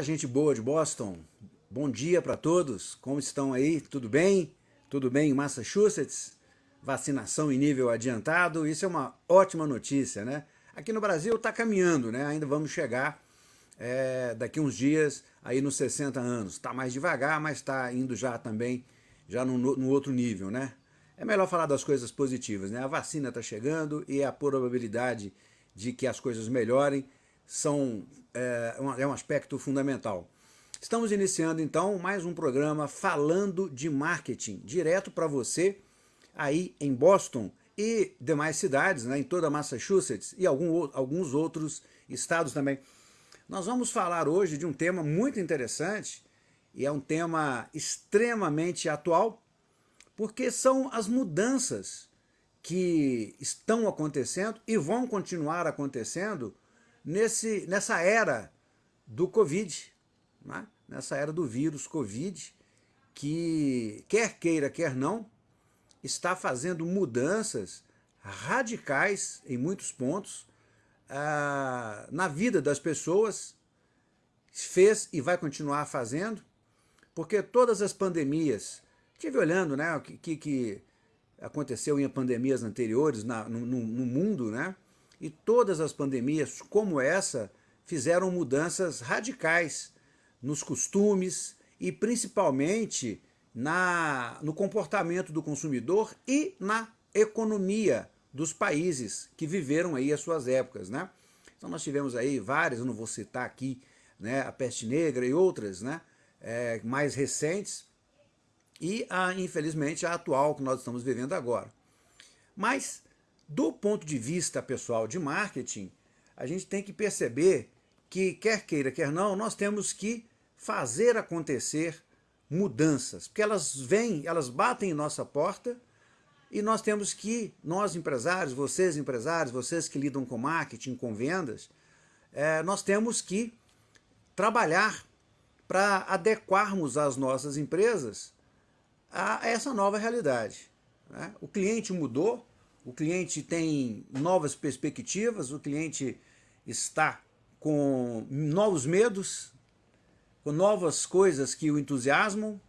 Gente boa de Boston. Bom dia para todos. Como estão aí? Tudo bem? Tudo bem em Massachusetts? Vacinação em nível adiantado. Isso é uma ótima notícia, né? Aqui no Brasil está caminhando, né? Ainda vamos chegar é, daqui uns dias aí nos 60 anos. Está mais devagar, mas está indo já também, já no, no outro nível, né? É melhor falar das coisas positivas, né? A vacina está chegando e a probabilidade de que as coisas melhorem são, é, é um aspecto fundamental. Estamos iniciando então mais um programa falando de marketing, direto para você aí em Boston e demais cidades, né, em toda Massachusetts e algum, alguns outros estados também. Nós vamos falar hoje de um tema muito interessante e é um tema extremamente atual, porque são as mudanças que estão acontecendo e vão continuar acontecendo nesse, nessa era do Covid, né? nessa era do vírus Covid, que quer queira, quer não, está fazendo mudanças radicais em muitos pontos ah, na vida das pessoas, fez e vai continuar fazendo, porque todas as pandemias, estive olhando né, o que, que aconteceu em pandemias anteriores na, no, no mundo, né? E todas as pandemias, como essa, fizeram mudanças radicais nos costumes e principalmente na, no comportamento do consumidor e na economia dos países que viveram aí as suas épocas, né? Então nós tivemos aí várias, eu não vou citar aqui, né, a peste negra e outras, né, é, mais recentes, e a, infelizmente a atual que nós estamos vivendo agora. Mas do ponto de vista pessoal de marketing, a gente tem que perceber que, quer queira, quer não, nós temos que fazer acontecer mudanças, porque elas vêm, elas batem em nossa porta e nós temos que, nós empresários, vocês empresários, vocês que lidam com marketing, com vendas, é, nós temos que trabalhar para adequarmos as nossas empresas a essa nova realidade. Né? O cliente mudou, o cliente tem novas perspectivas, o cliente está com novos medos, com novas coisas que o entusiasmam,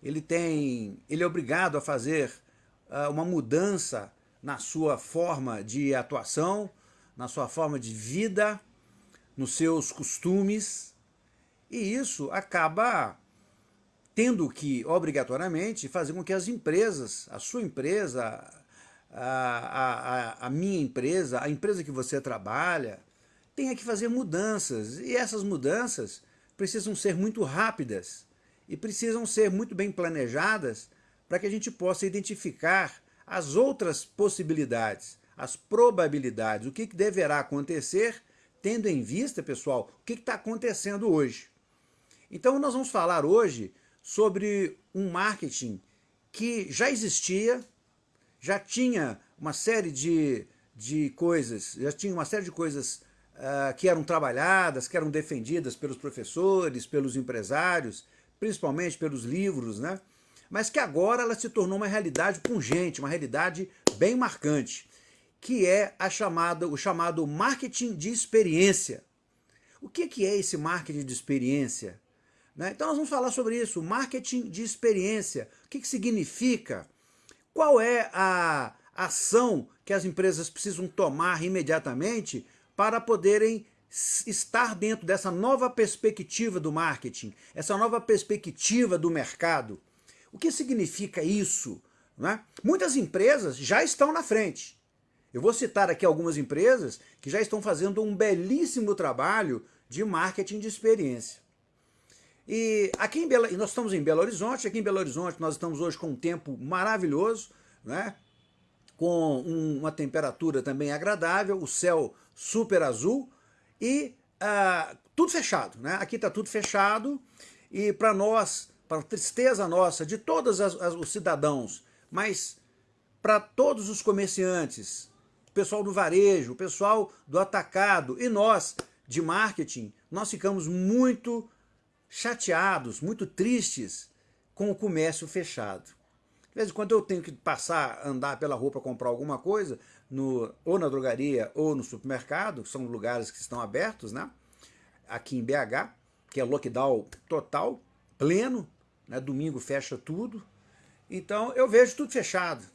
ele, tem, ele é obrigado a fazer uh, uma mudança na sua forma de atuação, na sua forma de vida, nos seus costumes, e isso acaba tendo que, obrigatoriamente, fazer com que as empresas, a sua empresa, a, a, a minha empresa, a empresa que você trabalha, tenha que fazer mudanças. E essas mudanças precisam ser muito rápidas e precisam ser muito bem planejadas para que a gente possa identificar as outras possibilidades, as probabilidades, o que, que deverá acontecer, tendo em vista, pessoal, o que está acontecendo hoje. Então nós vamos falar hoje sobre um marketing que já existia, já tinha uma série de, de coisas, já tinha uma série de coisas uh, que eram trabalhadas, que eram defendidas pelos professores, pelos empresários, principalmente pelos livros, né? mas que agora ela se tornou uma realidade pungente, uma realidade bem marcante, que é a chamada, o chamado marketing de experiência. O que, que é esse marketing de experiência? Né? Então nós vamos falar sobre isso, marketing de experiência. O que, que significa? Qual é a ação que as empresas precisam tomar imediatamente para poderem estar dentro dessa nova perspectiva do marketing, essa nova perspectiva do mercado. O que significa isso? É? Muitas empresas já estão na frente. Eu vou citar aqui algumas empresas que já estão fazendo um belíssimo trabalho de marketing de experiência. E aqui em Belo, nós estamos em Belo Horizonte, aqui em Belo Horizonte nós estamos hoje com um tempo maravilhoso, né? com um, uma temperatura também agradável, o céu super azul e uh, tudo fechado. Né? Aqui está tudo fechado e para nós, para tristeza nossa, de todos as, as, os cidadãos, mas para todos os comerciantes, o pessoal do varejo, o pessoal do atacado e nós de marketing, nós ficamos muito chateados, muito tristes com o comércio fechado. De vez em quando eu tenho que passar, andar pela rua para comprar alguma coisa, no, ou na drogaria ou no supermercado, que são lugares que estão abertos, né? aqui em BH, que é lockdown total, pleno, né? domingo fecha tudo. Então eu vejo tudo fechado.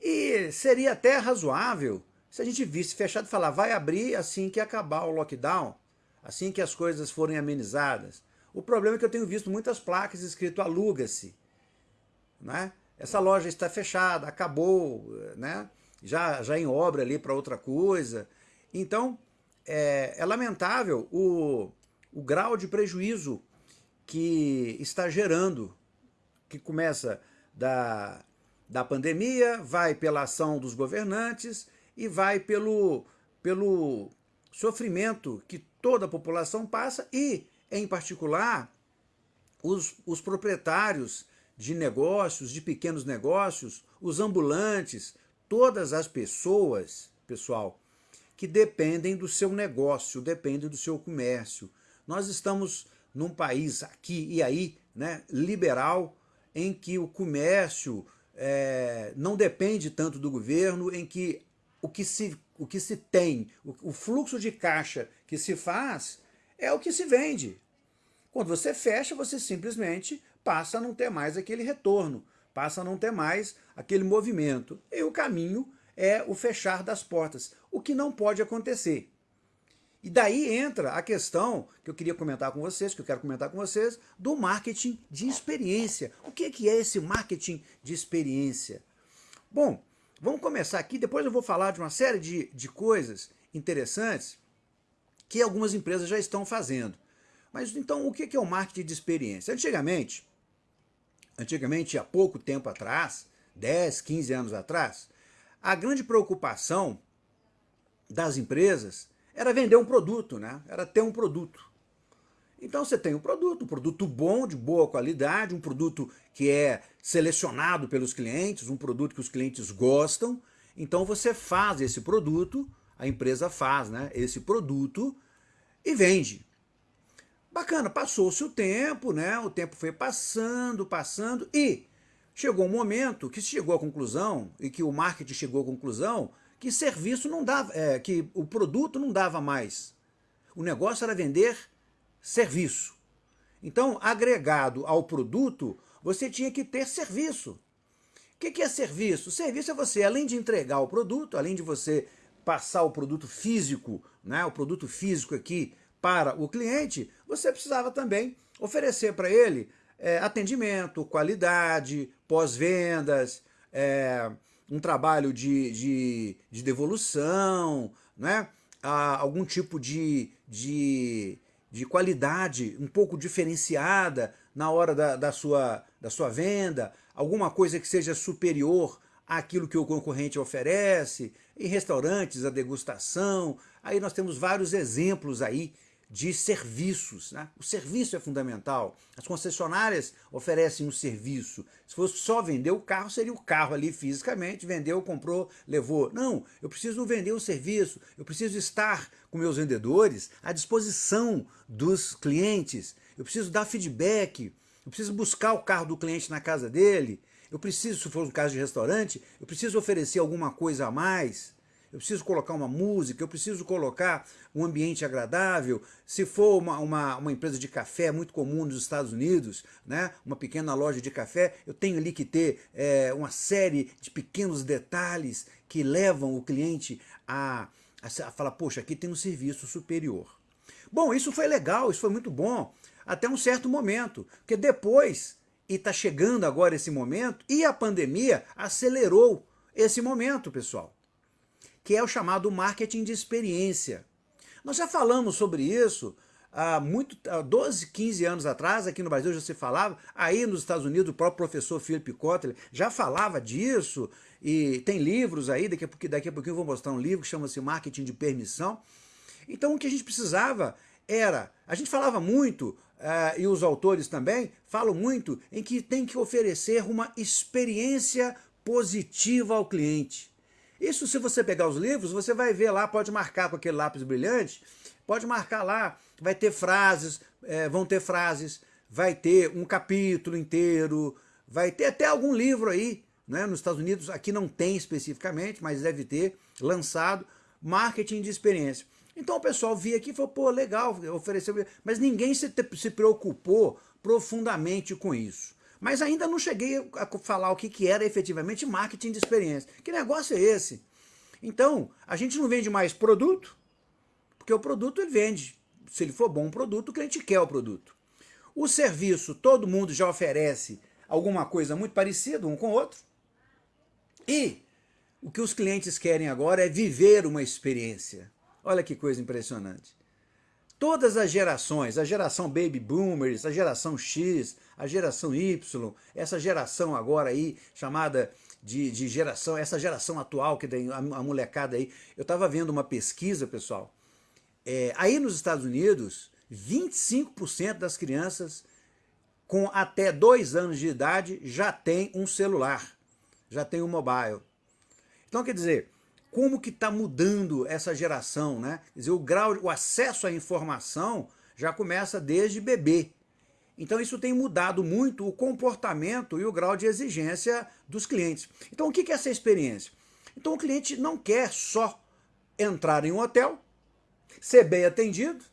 E seria até razoável se a gente visse fechado e falar, vai abrir assim que acabar o lockdown, assim que as coisas forem amenizadas. O problema é que eu tenho visto muitas placas escrito aluga-se. Né? Essa loja está fechada, acabou, né? já, já em obra ali para outra coisa. Então, é, é lamentável o, o grau de prejuízo que está gerando, que começa da, da pandemia, vai pela ação dos governantes e vai pelo, pelo sofrimento que toda a população passa e, em particular, os, os proprietários de negócios, de pequenos negócios, os ambulantes, todas as pessoas, pessoal, que dependem do seu negócio, dependem do seu comércio. Nós estamos num país aqui e aí, né, liberal, em que o comércio é, não depende tanto do governo, em que o que se, o que se tem, o, o fluxo de caixa que se faz é o que se vende. Quando você fecha, você simplesmente passa a não ter mais aquele retorno, passa a não ter mais aquele movimento. E o caminho é o fechar das portas, o que não pode acontecer. E daí entra a questão que eu queria comentar com vocês, que eu quero comentar com vocês, do marketing de experiência. O que é esse marketing de experiência? Bom, Vamos começar aqui, depois eu vou falar de uma série de, de coisas interessantes que algumas empresas já estão fazendo. Mas então o que é o marketing de experiência? Antigamente, antigamente há pouco tempo atrás, 10, 15 anos atrás, a grande preocupação das empresas era vender um produto, né? era ter um produto. Então você tem um produto, um produto bom, de boa qualidade, um produto que é selecionado pelos clientes, um produto que os clientes gostam. Então você faz esse produto, a empresa faz né, esse produto e vende. Bacana, passou-se o tempo, né? O tempo foi passando, passando e chegou um momento que se chegou à conclusão e que o marketing chegou à conclusão que serviço não dava, é, que o produto não dava mais. O negócio era vender serviço. Então, agregado ao produto, você tinha que ter serviço. O que é serviço? Serviço é você, além de entregar o produto, além de você passar o produto físico, né, o produto físico aqui para o cliente, você precisava também oferecer para ele é, atendimento, qualidade, pós-vendas, é, um trabalho de, de, de devolução, né, algum tipo de, de de qualidade um pouco diferenciada na hora da, da, sua, da sua venda, alguma coisa que seja superior àquilo que o concorrente oferece, em restaurantes, a degustação, aí nós temos vários exemplos aí de serviços. Né? O serviço é fundamental. As concessionárias oferecem um serviço. Se fosse só vender o carro, seria o carro ali fisicamente, vendeu, comprou, levou. Não, eu preciso vender o serviço, eu preciso estar com meus vendedores à disposição dos clientes, eu preciso dar feedback, eu preciso buscar o carro do cliente na casa dele, eu preciso, se for um caso de restaurante, eu preciso oferecer alguma coisa a mais eu preciso colocar uma música, eu preciso colocar um ambiente agradável. Se for uma, uma, uma, empresa de café muito comum nos Estados Unidos, né, uma pequena loja de café, eu tenho ali que ter é, uma série de pequenos detalhes que levam o cliente a, a, a falar, poxa, aqui tem um serviço superior. Bom, isso foi legal, isso foi muito bom, até um certo momento, porque depois, e está chegando agora esse momento, e a pandemia acelerou esse momento, pessoal que é o chamado marketing de experiência. Nós já falamos sobre isso há, muito, há 12, 15 anos atrás, aqui no Brasil já se falava, aí nos Estados Unidos o próprio professor Philip Kotler já falava disso, e tem livros aí, daqui a, pouquinho, daqui a pouquinho eu vou mostrar um livro que chama-se Marketing de Permissão. Então o que a gente precisava era, a gente falava muito, e os autores também falam muito, em que tem que oferecer uma experiência positiva ao cliente. Isso se você pegar os livros, você vai ver lá, pode marcar com aquele lápis brilhante, pode marcar lá, vai ter frases, é, vão ter frases, vai ter um capítulo inteiro, vai ter até algum livro aí, né, nos Estados Unidos, aqui não tem especificamente, mas deve ter, lançado, marketing de experiência. Então o pessoal via aqui e falou, pô, legal, ofereceu, mas ninguém se, se preocupou profundamente com isso. Mas ainda não cheguei a falar o que, que era efetivamente marketing de experiência. Que negócio é esse? Então, a gente não vende mais produto, porque o produto ele vende. Se ele for bom um produto, o cliente quer o produto. O serviço, todo mundo já oferece alguma coisa muito parecida um com o outro. E o que os clientes querem agora é viver uma experiência. Olha que coisa impressionante. Todas as gerações, a geração Baby Boomers, a geração X, a geração Y, essa geração agora aí chamada de, de geração, essa geração atual que tem a, a molecada aí. Eu estava vendo uma pesquisa, pessoal, é, aí nos Estados Unidos, 25% das crianças com até dois anos de idade já tem um celular, já tem um mobile. Então, quer dizer, como que está mudando essa geração, né? Quer dizer, o grau, o acesso à informação já começa desde bebê. Então isso tem mudado muito o comportamento e o grau de exigência dos clientes. Então o que é essa experiência? Então o cliente não quer só entrar em um hotel, ser bem atendido,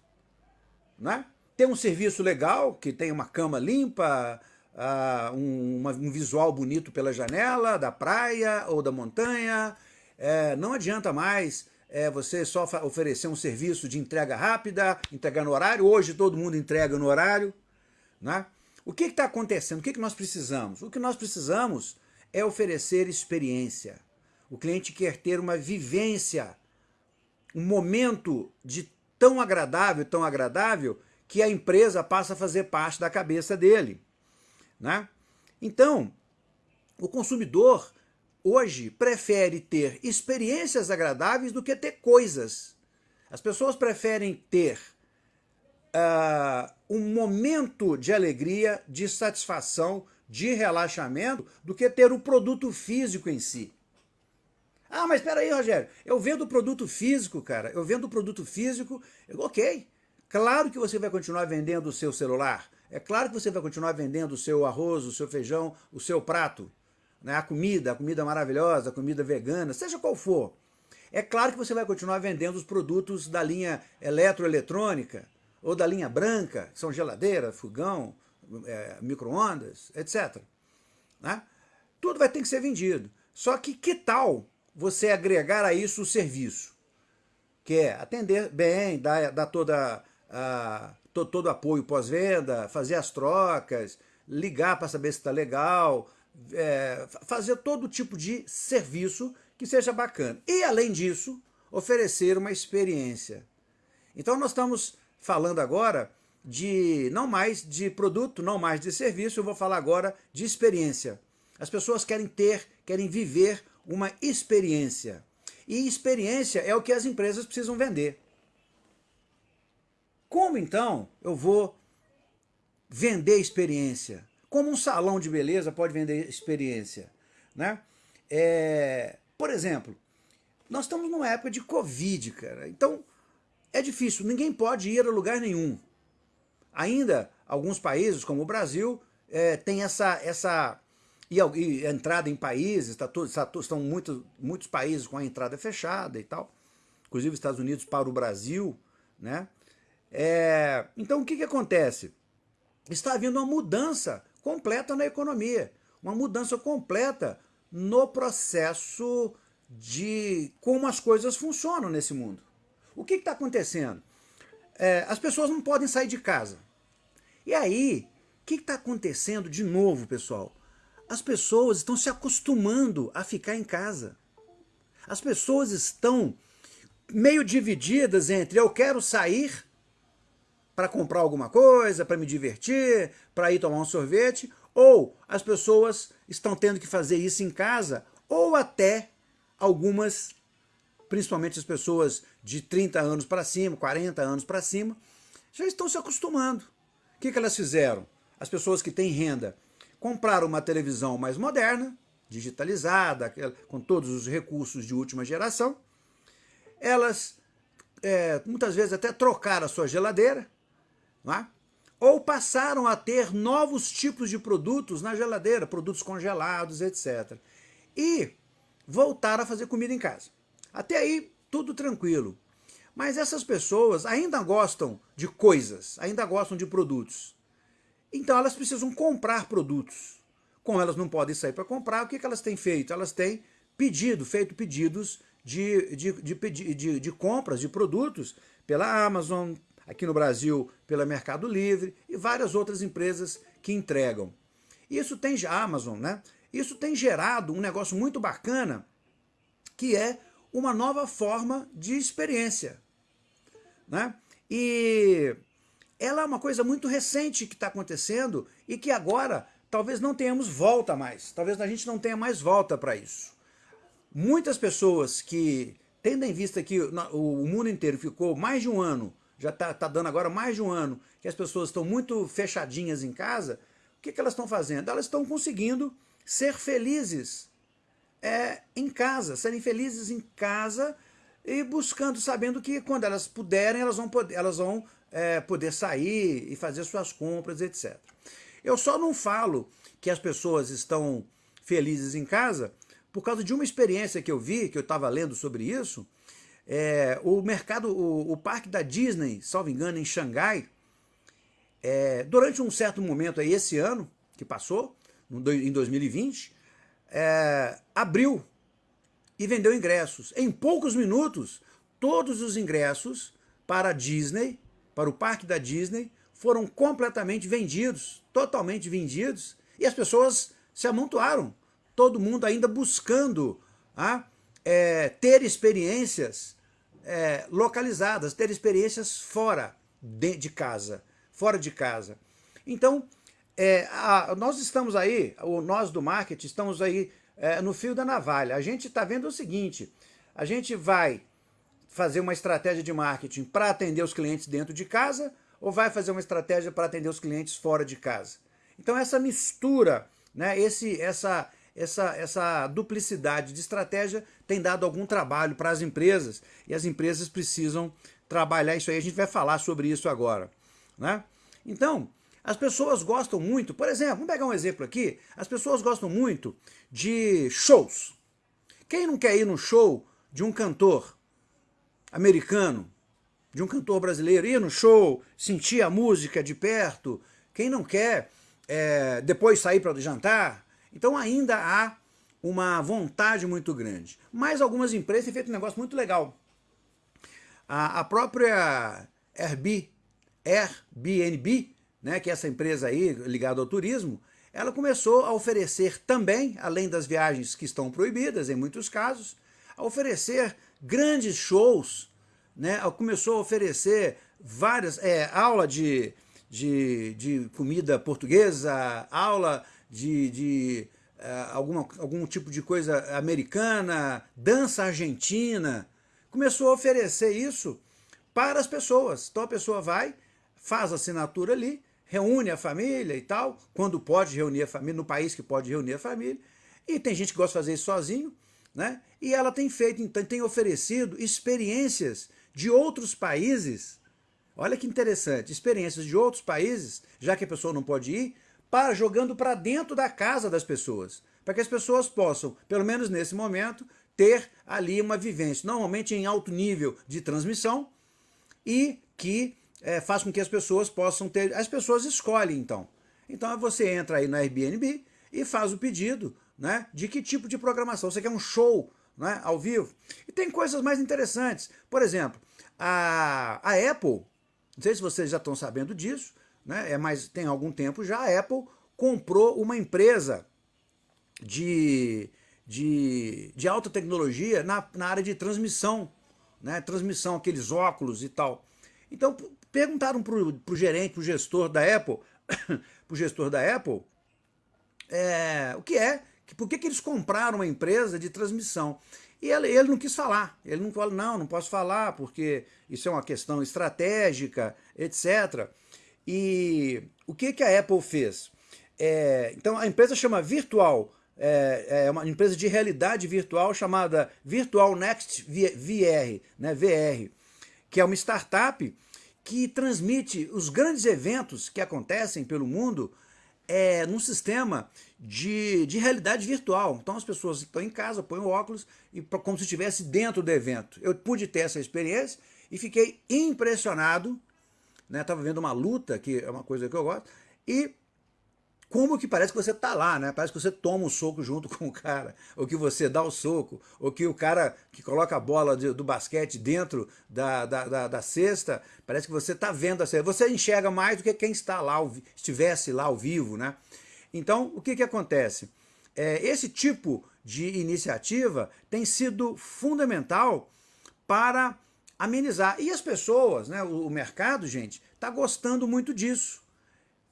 né? ter um serviço legal, que tem uma cama limpa, uh, um, uma, um visual bonito pela janela da praia ou da montanha, é, não adianta mais é, você só oferecer um serviço de entrega rápida, entregar no horário. Hoje todo mundo entrega no horário. Né? O que está acontecendo? O que, que nós precisamos? O que nós precisamos é oferecer experiência. O cliente quer ter uma vivência, um momento de tão agradável, tão agradável, que a empresa passa a fazer parte da cabeça dele. Né? Então, o consumidor hoje prefere ter experiências agradáveis do que ter coisas. As pessoas preferem ter uh, um momento de alegria, de satisfação, de relaxamento, do que ter o produto físico em si. Ah, mas espera aí, Rogério, eu vendo o produto físico, cara, eu vendo o produto físico, ok, claro que você vai continuar vendendo o seu celular, é claro que você vai continuar vendendo o seu arroz, o seu feijão, o seu prato, né, a comida, a comida maravilhosa, a comida vegana, seja qual for. É claro que você vai continuar vendendo os produtos da linha eletroeletrônica ou da linha branca, que são geladeira, fogão, é, micro-ondas, etc. Né? Tudo vai ter que ser vendido. Só que que tal você agregar a isso o serviço? Que é atender bem, dar, dar toda, todo, todo apoio pós-venda, fazer as trocas, ligar para saber se está legal, é, fazer todo tipo de serviço que seja bacana. E, além disso, oferecer uma experiência. Então, nós estamos falando agora de não mais de produto, não mais de serviço, eu vou falar agora de experiência. As pessoas querem ter, querem viver uma experiência. E experiência é o que as empresas precisam vender. Como então eu vou vender experiência? Como um salão de beleza pode vender experiência? Né? É, por exemplo, nós estamos numa época de Covid, cara. Então, é difícil, ninguém pode ir a lugar nenhum. Ainda, alguns países, como o Brasil, é, tem essa, essa e, e, entrada em países, tá todo, tá, estão muito, muitos países com a entrada fechada e tal, inclusive os Estados Unidos para o Brasil, né? É, então o que, que acontece? Está havendo uma mudança completa na economia, uma mudança completa no processo de como as coisas funcionam nesse mundo. O que está acontecendo? É, as pessoas não podem sair de casa. E aí, o que está acontecendo de novo, pessoal? As pessoas estão se acostumando a ficar em casa. As pessoas estão meio divididas entre eu quero sair para comprar alguma coisa, para me divertir, para ir tomar um sorvete, ou as pessoas estão tendo que fazer isso em casa, ou até algumas, principalmente as pessoas de 30 anos para cima, 40 anos para cima, já estão se acostumando. O que, que elas fizeram? As pessoas que têm renda compraram uma televisão mais moderna, digitalizada, com todos os recursos de última geração. Elas, é, muitas vezes, até trocaram a sua geladeira, é? ou passaram a ter novos tipos de produtos na geladeira, produtos congelados, etc. E voltaram a fazer comida em casa. Até aí, tudo tranquilo. Mas essas pessoas ainda gostam de coisas, ainda gostam de produtos. Então elas precisam comprar produtos. Como elas não podem sair para comprar, o que, que elas têm feito? Elas têm pedido, feito pedidos de, de, de, de, de compras de produtos pela Amazon, aqui no Brasil pela Mercado Livre e várias outras empresas que entregam. Isso tem, a Amazon, né? Isso tem gerado um negócio muito bacana, que é uma nova forma de experiência. Né? E ela é uma coisa muito recente que está acontecendo e que agora talvez não tenhamos volta mais. Talvez a gente não tenha mais volta para isso. Muitas pessoas que, tendo em vista que o mundo inteiro ficou mais de um ano, já está tá dando agora mais de um ano, que as pessoas estão muito fechadinhas em casa, o que, que elas estão fazendo? Elas estão conseguindo ser felizes é, em casa, serem felizes em casa e buscando, sabendo que quando elas puderem, elas vão poder, elas vão, é, poder sair e fazer suas compras, etc. Eu só não falo que as pessoas estão felizes em casa por causa de uma experiência que eu vi, que eu estava lendo sobre isso, é, o mercado, o, o, parque da Disney, salvo engano, em Xangai, é, durante um certo momento aí, esse ano que passou, em 2020, é, abriu e vendeu ingressos. Em poucos minutos, todos os ingressos para a Disney, para o parque da Disney, foram completamente vendidos, totalmente vendidos, e as pessoas se amontoaram todo mundo ainda buscando ah, é, ter experiências é, localizadas, ter experiências fora de, de, casa, fora de casa. Então, é, a, nós estamos aí, o nós do marketing, estamos aí é, no fio da navalha. A gente está vendo o seguinte, a gente vai fazer uma estratégia de marketing para atender os clientes dentro de casa ou vai fazer uma estratégia para atender os clientes fora de casa? Então essa mistura, né, esse, essa, essa, essa duplicidade de estratégia tem dado algum trabalho para as empresas e as empresas precisam trabalhar isso aí. A gente vai falar sobre isso agora. Né? Então, as pessoas gostam muito, por exemplo, vamos pegar um exemplo aqui, as pessoas gostam muito de shows. Quem não quer ir no show de um cantor americano, de um cantor brasileiro, ir no show, sentir a música de perto, quem não quer é, depois sair para jantar, então ainda há uma vontade muito grande. Mas algumas empresas têm feito um negócio muito legal. A, a própria Airbnb, Airbnb, né, que é essa empresa aí ligada ao turismo, ela começou a oferecer também, além das viagens que estão proibidas em muitos casos, a oferecer grandes shows, né, começou a oferecer várias, é, aula de, de, de comida portuguesa, aula de, de uh, alguma, algum tipo de coisa americana, dança argentina, começou a oferecer isso para as pessoas. Então a pessoa vai, faz a assinatura ali, reúne a família e tal, quando pode reunir a família, no país que pode reunir a família, e tem gente que gosta de fazer isso sozinho, né? E ela tem feito, então, tem oferecido experiências de outros países. Olha que interessante, experiências de outros países, já que a pessoa não pode ir, para jogando para dentro da casa das pessoas, para que as pessoas possam, pelo menos nesse momento, ter ali uma vivência, normalmente em alto nível de transmissão, e que é, faz com que as pessoas possam ter... As pessoas escolhem, então. Então você entra aí no Airbnb e faz o pedido né, de que tipo de programação. Você quer um show né, ao vivo? E tem coisas mais interessantes. Por exemplo, a, a Apple, não sei se vocês já estão sabendo disso, né, é mais, tem algum tempo já, a Apple comprou uma empresa de, de, de alta tecnologia na, na área de transmissão, né, transmissão, aqueles óculos e tal. Então perguntaram para o gerente, para o gestor da Apple, para o gestor da Apple, é, o que é, por que, que eles compraram uma empresa de transmissão. E ele, ele não quis falar, ele não falou, não, não posso falar, porque isso é uma questão estratégica, etc. E o que, que a Apple fez? É, então a empresa chama Virtual, é, é, uma empresa de realidade virtual chamada Virtual Next VR, né, VR, que é uma startup que transmite os grandes eventos que acontecem pelo mundo é, num sistema de, de realidade virtual. Então as pessoas estão em casa, põem o óculos e como se estivesse dentro do evento. Eu pude ter essa experiência e fiquei impressionado, né? Tava vendo uma luta, que é uma coisa que eu gosto, e como que parece que você tá lá, né? Parece que você toma um soco junto com o cara, ou que você dá o soco, ou que o cara que coloca a bola de, do basquete dentro da, da, da, da, cesta, parece que você tá vendo a cesta. Você enxerga mais do que quem está lá, estivesse lá ao vivo, né? Então, o que que acontece? É, esse tipo de iniciativa tem sido fundamental para amenizar. E as pessoas, né, o, mercado, gente, está gostando muito disso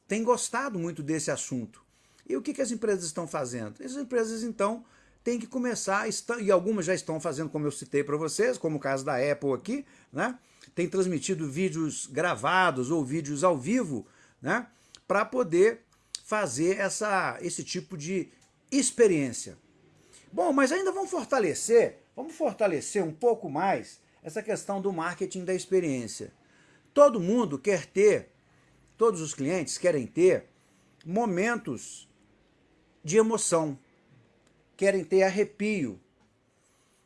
tem gostado muito desse assunto. E o que, que as empresas estão fazendo? As empresas, então, têm que começar, estão, e algumas já estão fazendo, como eu citei para vocês, como o caso da Apple aqui, né? tem transmitido vídeos gravados ou vídeos ao vivo, né? para poder fazer essa, esse tipo de experiência. Bom, mas ainda vamos fortalecer, vamos fortalecer um pouco mais essa questão do marketing da experiência. Todo mundo quer ter Todos os clientes querem ter momentos de emoção, querem ter arrepio,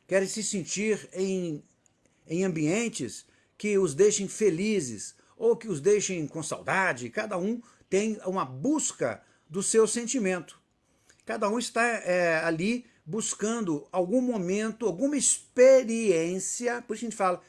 querem se sentir em, em ambientes que os deixem felizes ou que os deixem com saudade. Cada um tem uma busca do seu sentimento. Cada um está é, ali buscando algum momento, alguma experiência, por isso a gente fala,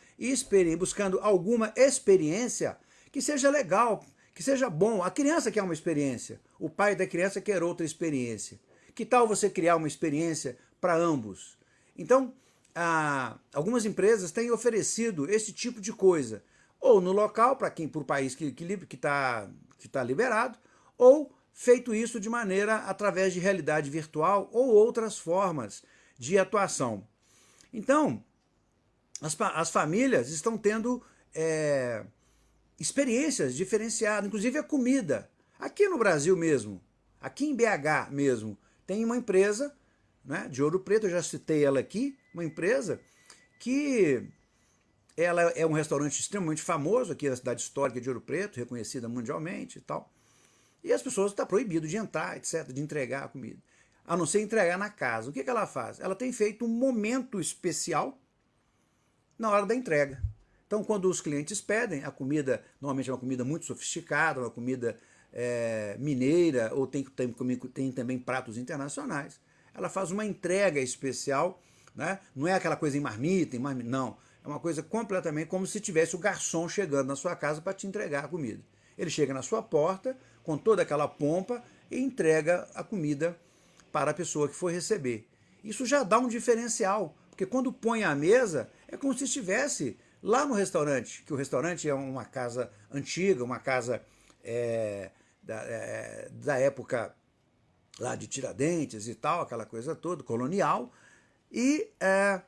buscando alguma experiência que seja legal, que seja bom. A criança quer uma experiência, o pai da criança quer outra experiência. Que tal você criar uma experiência para ambos? Então, ah, algumas empresas têm oferecido esse tipo de coisa, ou no local, para quem para o país que está que, que tá, que tá liberado, ou feito isso de maneira através de realidade virtual ou outras formas de atuação. Então, as, as famílias estão tendo é, experiências diferenciadas, inclusive a comida. Aqui no Brasil mesmo, aqui em BH mesmo, tem uma empresa né, de Ouro Preto, eu já citei ela aqui, uma empresa que ela é um restaurante extremamente famoso aqui na cidade histórica de Ouro Preto, reconhecida mundialmente e tal. E as pessoas estão tá proibido de entrar, etc., de entregar a comida. A não ser entregar na casa. O que, que ela faz? Ela tem feito um momento especial na hora da entrega. Então, quando os clientes pedem, a comida normalmente é uma comida muito sofisticada, uma comida é, mineira, ou tem, tem, tem também pratos internacionais, ela faz uma entrega especial, né? não é aquela coisa em marmita, em marmita, não. É uma coisa completamente como se tivesse o garçom chegando na sua casa para te entregar a comida. Ele chega na sua porta com toda aquela pompa e entrega a comida para a pessoa que for receber. Isso já dá um diferencial, porque quando põe à mesa, é como se estivesse Lá no restaurante, que o restaurante é uma casa antiga, uma casa é, da, é, da época lá de Tiradentes e tal, aquela coisa toda, colonial, e é,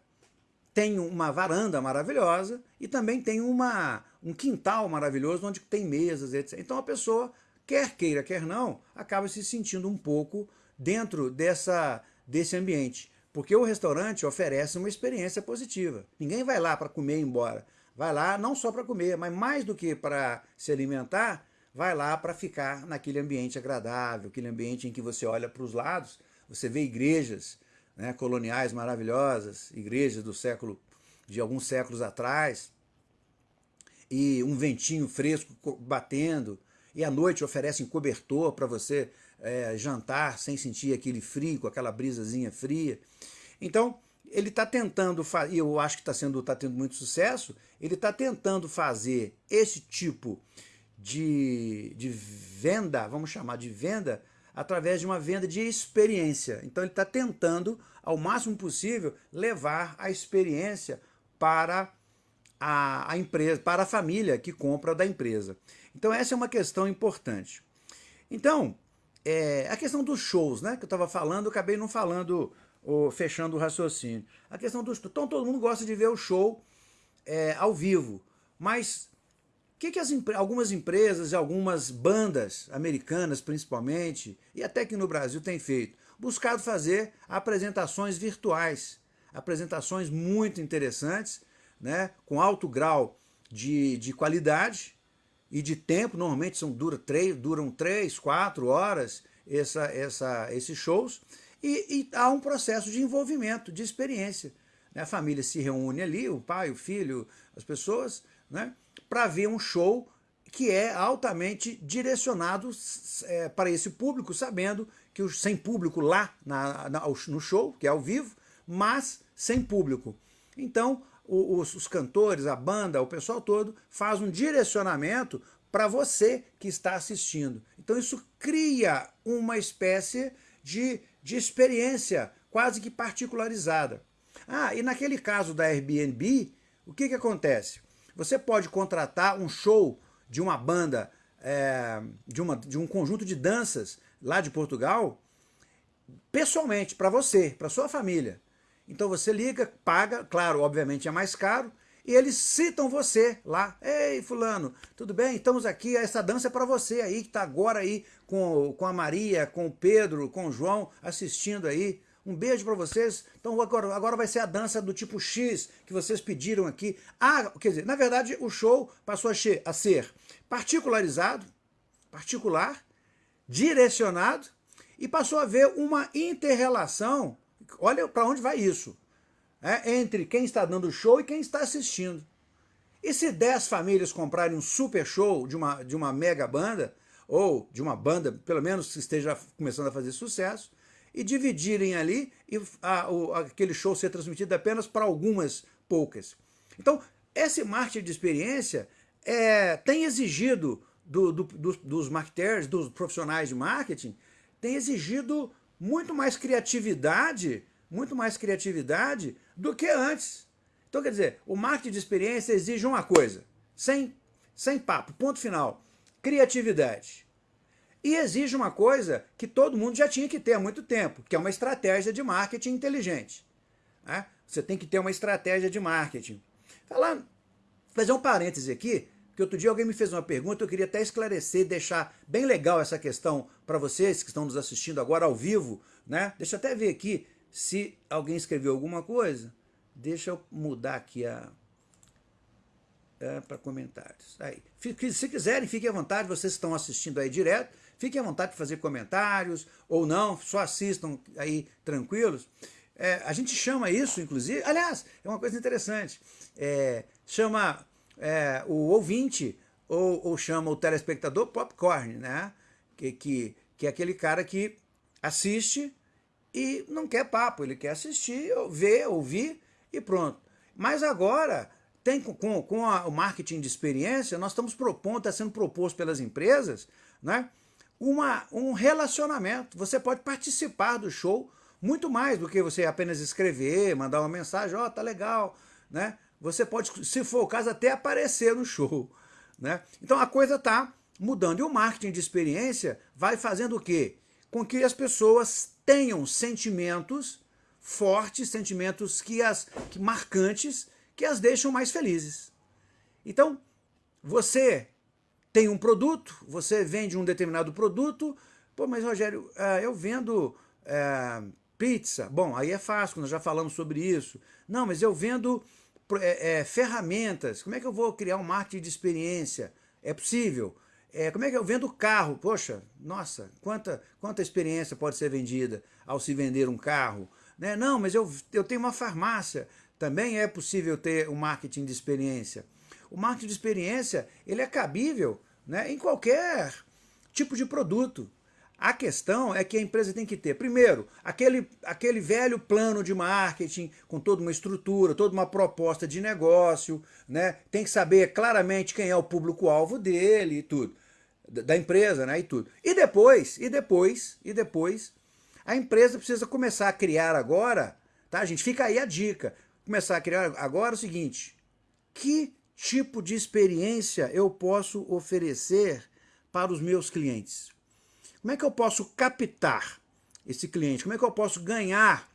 tem uma varanda maravilhosa e também tem uma, um quintal maravilhoso onde tem mesas, etc. Então a pessoa, quer queira, quer não, acaba se sentindo um pouco dentro dessa, desse ambiente. Porque o restaurante oferece uma experiência positiva. Ninguém vai lá para comer e ir embora. Vai lá não só para comer, mas mais do que para se alimentar, vai lá para ficar naquele ambiente agradável, aquele ambiente em que você olha para os lados, você vê igrejas né, coloniais maravilhosas, igrejas do século, de alguns séculos atrás, e um ventinho fresco batendo, e à noite oferecem cobertor para você é, jantar sem sentir aquele frio, com aquela brisazinha fria. Então, ele está tentando, e eu acho que está tá tendo muito sucesso, ele está tentando fazer esse tipo de, de venda, vamos chamar de venda, através de uma venda de experiência. Então ele está tentando, ao máximo possível, levar a experiência para a, a empresa, para a família que compra da empresa. Então essa é uma questão importante. Então, é, a questão dos shows, né, que eu estava falando, eu acabei não falando, ou fechando o raciocínio. A questão dos... Então todo mundo gosta de ver o show é, ao vivo, mas que, que as, algumas empresas e algumas bandas americanas, principalmente, e até que no Brasil tem feito? Buscado fazer apresentações virtuais, apresentações muito interessantes, né, com alto grau de, de qualidade, e de tempo, normalmente são, dura três, duram três, quatro horas essa, essa, esses shows, e, e, há um processo de envolvimento, de experiência. né? a família se reúne ali, o pai, o filho, as pessoas, né? para ver um show que é altamente direcionado é, para esse público, sabendo que os, sem público lá na, na, no show, que é ao vivo, mas sem público. Então, os, os cantores, a banda, o pessoal todo faz um direcionamento para você que está assistindo. Então isso cria uma espécie de, de experiência quase que particularizada. Ah, e naquele caso da Airbnb, o que, que acontece? Você pode contratar um show de uma banda, é, de, uma, de um conjunto de danças lá de Portugal, pessoalmente, para você, para sua família. Então você liga, paga, claro, obviamente é mais caro, e eles citam você lá. Ei, fulano, tudo bem? Estamos aqui, essa dança é para você aí, que está agora aí com, com a Maria, com o Pedro, com o João, assistindo aí. Um beijo para vocês. Então agora, agora vai ser a dança do tipo X que vocês pediram aqui. Ah, quer dizer, na verdade o show passou a, a ser particularizado, particular, direcionado e passou a haver uma interrelação. Olha para onde vai isso é, entre quem está dando show e quem está assistindo. E se 10 famílias comprarem um super show de uma, de uma mega banda, ou de uma banda, pelo menos que esteja começando a fazer sucesso, e dividirem ali e a, o, aquele show ser transmitido apenas para algumas poucas. Então, esse marketing de experiência é, tem exigido do, do, do, dos marketers, dos profissionais de marketing, tem exigido muito mais criatividade muito mais criatividade do que antes. Então, quer dizer, o marketing de experiência exige uma coisa, sem, sem papo, ponto final, criatividade. E exige uma coisa que todo mundo já tinha que ter há muito tempo, que é uma estratégia de marketing inteligente. Né? Você tem que ter uma estratégia de marketing. Falar, fazer um parêntese aqui, porque outro dia alguém me fez uma pergunta, eu queria até esclarecer, deixar bem legal essa questão para vocês que estão nos assistindo agora ao vivo. Né? Deixa eu até ver aqui se alguém escreveu alguma coisa, deixa eu mudar aqui a... É, para comentários. Aí. Se quiserem, fiquem à vontade, vocês estão assistindo aí direto, fiquem à vontade de fazer comentários, ou não, só assistam aí tranquilos. É, a gente chama isso, inclusive, aliás, é uma coisa interessante, é, chama é, o ouvinte, ou, ou, chama o telespectador popcorn, né? Que, que, que é aquele cara que assiste e não quer papo, ele quer assistir, ver, ouvir e pronto. Mas agora, tem, com, com a, o marketing de experiência, nós estamos propondo, está sendo proposto pelas empresas, né, uma, um relacionamento. Você pode participar do show muito mais do que você apenas escrever, mandar uma mensagem, ó, oh, tá legal, né? Você pode, se for o caso, até aparecer no show, né? Então a coisa está mudando. E o marketing de experiência vai fazendo o quê? Com que as pessoas tenham sentimentos fortes, sentimentos que as que marcantes, que as deixam mais felizes. Então, você tem um produto, você vende um determinado produto, pô, mas Rogério, é, eu vendo é, pizza, bom, aí é fácil, nós já falamos sobre isso. Não, mas eu vendo é, é, ferramentas, como é que eu vou criar um marketing de experiência? É possível. É, como é que eu vendo carro? Poxa, nossa, quanta, quanta experiência pode ser vendida ao se vender um carro? Né? Não, mas eu, eu tenho uma farmácia, também é possível ter um marketing de experiência. O marketing de experiência ele é cabível né, em qualquer tipo de produto. A questão é que a empresa tem que ter, primeiro, aquele, aquele velho plano de marketing com toda uma estrutura, toda uma proposta de negócio, né? tem que saber claramente quem é o público-alvo dele e tudo da empresa, né, e tudo. E depois, e depois, e depois, a empresa precisa começar a criar agora, tá, gente? Fica aí a dica. Começar a criar agora o seguinte, que tipo de experiência eu posso oferecer para os meus clientes? Como é que eu posso captar esse cliente? Como é que eu posso ganhar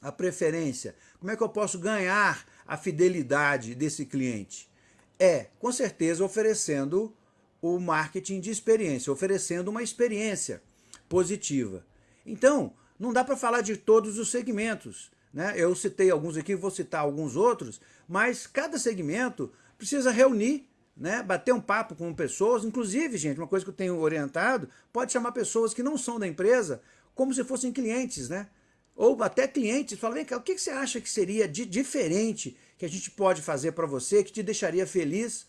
a preferência? Como é que eu posso ganhar a fidelidade desse cliente? É, com certeza, oferecendo o marketing de experiência, oferecendo uma experiência positiva. Então, não dá para falar de todos os segmentos. Né? Eu citei alguns aqui, vou citar alguns outros, mas cada segmento precisa reunir, né? bater um papo com pessoas, inclusive, gente, uma coisa que eu tenho orientado, pode chamar pessoas que não são da empresa como se fossem clientes, né? ou até clientes, falam, vem cá, o que você acha que seria de diferente que a gente pode fazer para você, que te deixaria feliz,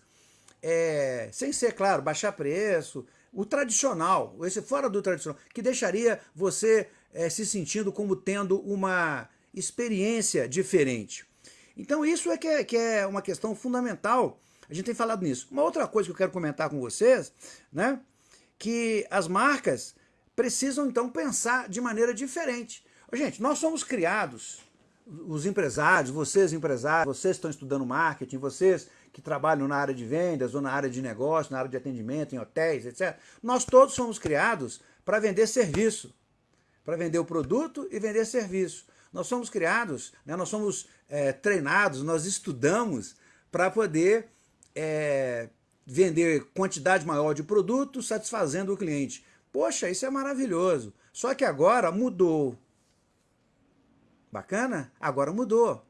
é, sem ser, claro, baixar preço, o tradicional, esse fora do tradicional, que deixaria você é, se sentindo como tendo uma experiência diferente. Então isso é que, é que é uma questão fundamental, a gente tem falado nisso. Uma outra coisa que eu quero comentar com vocês, né, que as marcas precisam então pensar de maneira diferente. Gente, nós somos criados, os empresários, vocês empresários, vocês estão estudando marketing, vocês que trabalham na área de vendas ou na área de negócio, na área de atendimento, em hotéis, etc. Nós todos somos criados para vender serviço, para vender o produto e vender serviço. Nós somos criados, né, nós somos é, treinados, nós estudamos para poder é, vender quantidade maior de produto satisfazendo o cliente. Poxa, isso é maravilhoso. Só que agora mudou. Bacana? Agora mudou.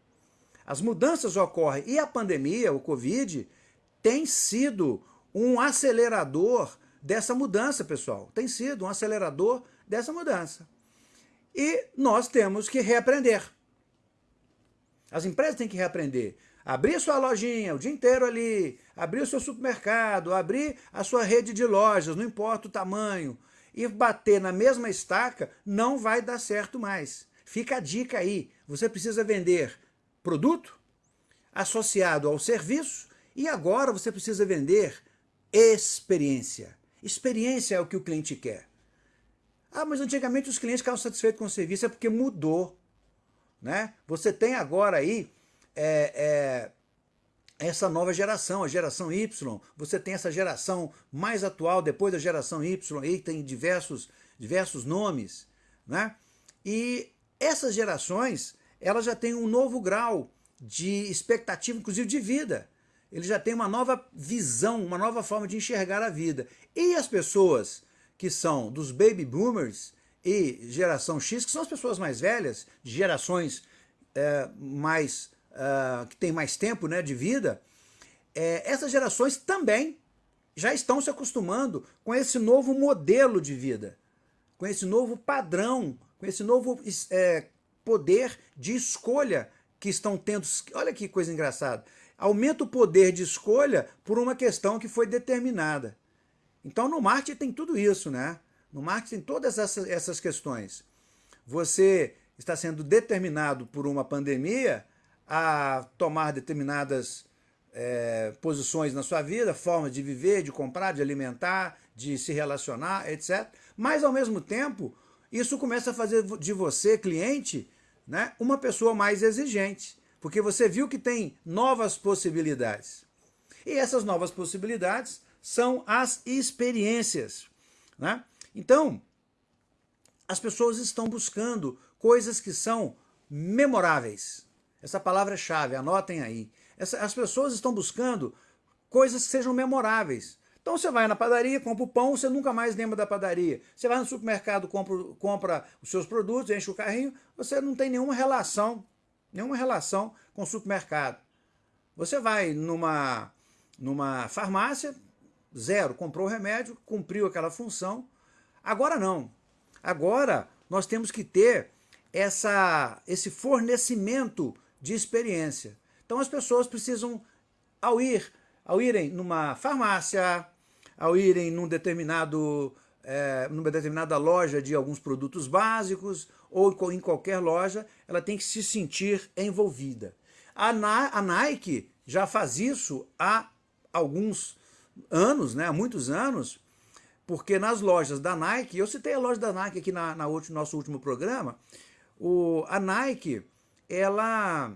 As mudanças ocorrem e a pandemia, o Covid, tem sido um acelerador dessa mudança, pessoal. Tem sido um acelerador dessa mudança. E nós temos que reaprender. As empresas têm que reaprender. Abrir sua lojinha o dia inteiro ali, abrir o seu supermercado, abrir a sua rede de lojas, não importa o tamanho, e bater na mesma estaca, não vai dar certo mais. Fica a dica aí, você precisa vender produto associado ao serviço e agora você precisa vender experiência. Experiência é o que o cliente quer. Ah, mas antigamente os clientes ficavam satisfeitos com o serviço, é porque mudou. Né? Você tem agora aí é, é, essa nova geração, a geração Y, você tem essa geração mais atual, depois da geração Y, aí tem diversos, diversos nomes, né? E essas gerações, elas já têm um novo grau de expectativa, inclusive de vida. Ele já tem uma nova visão, uma nova forma de enxergar a vida. E as pessoas que são dos baby boomers e geração X, que são as pessoas mais velhas, de gerações é, mais uh, que têm mais tempo né, de vida, é, essas gerações também já estão se acostumando com esse novo modelo de vida, com esse novo padrão com esse novo é, poder de escolha que estão tendo. Olha que coisa engraçada. Aumenta o poder de escolha por uma questão que foi determinada. Então no marketing tem tudo isso, né? No marketing tem todas essas, essas questões. Você está sendo determinado por uma pandemia a tomar determinadas é, posições na sua vida, formas de viver, de comprar, de alimentar, de se relacionar, etc. Mas, ao mesmo tempo, isso começa a fazer de você, cliente, né, uma pessoa mais exigente, porque você viu que tem novas possibilidades. E essas novas possibilidades são as experiências. Né? Então, as pessoas estão buscando coisas que são memoráveis. Essa palavra-chave, anotem aí. Essa, as pessoas estão buscando coisas que sejam memoráveis. Então você vai na padaria, compra o pão, você nunca mais lembra da padaria. Você vai no supermercado, compra, compra os seus produtos, enche o carrinho, você não tem nenhuma relação, nenhuma relação com o supermercado. Você vai numa, numa farmácia, zero, comprou o remédio, cumpriu aquela função. Agora não. Agora nós temos que ter essa, esse fornecimento de experiência. Então as pessoas precisam, ao ir, ao irem numa farmácia, ao irem num determinado, é, numa determinada loja de alguns produtos básicos ou em qualquer loja, ela tem que se sentir envolvida. A, a Nike já faz isso há alguns anos, né, há muitos anos, porque nas lojas da Nike, eu citei a loja da Nike aqui na, na nosso último programa, o, a Nike, ela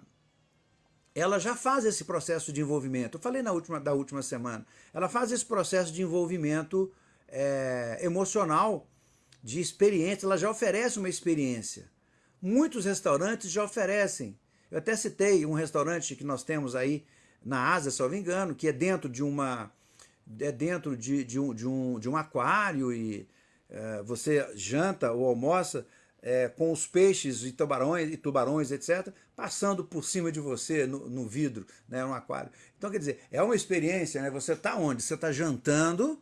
ela já faz esse processo de envolvimento. Eu falei na última, da última semana. Ela faz esse processo de envolvimento é, emocional, de experiência. Ela já oferece uma experiência. Muitos restaurantes já oferecem. Eu até citei um restaurante que nós temos aí na Ásia, se eu não me engano, que é dentro de uma é dentro de, de, um, de, um, de um aquário e é, você janta ou almoça é, com os peixes e tubarões, e tubarões, etc., passando por cima de você no, no, vidro, né, no aquário. Então, quer dizer, é uma experiência, né? Você está onde? Você está jantando,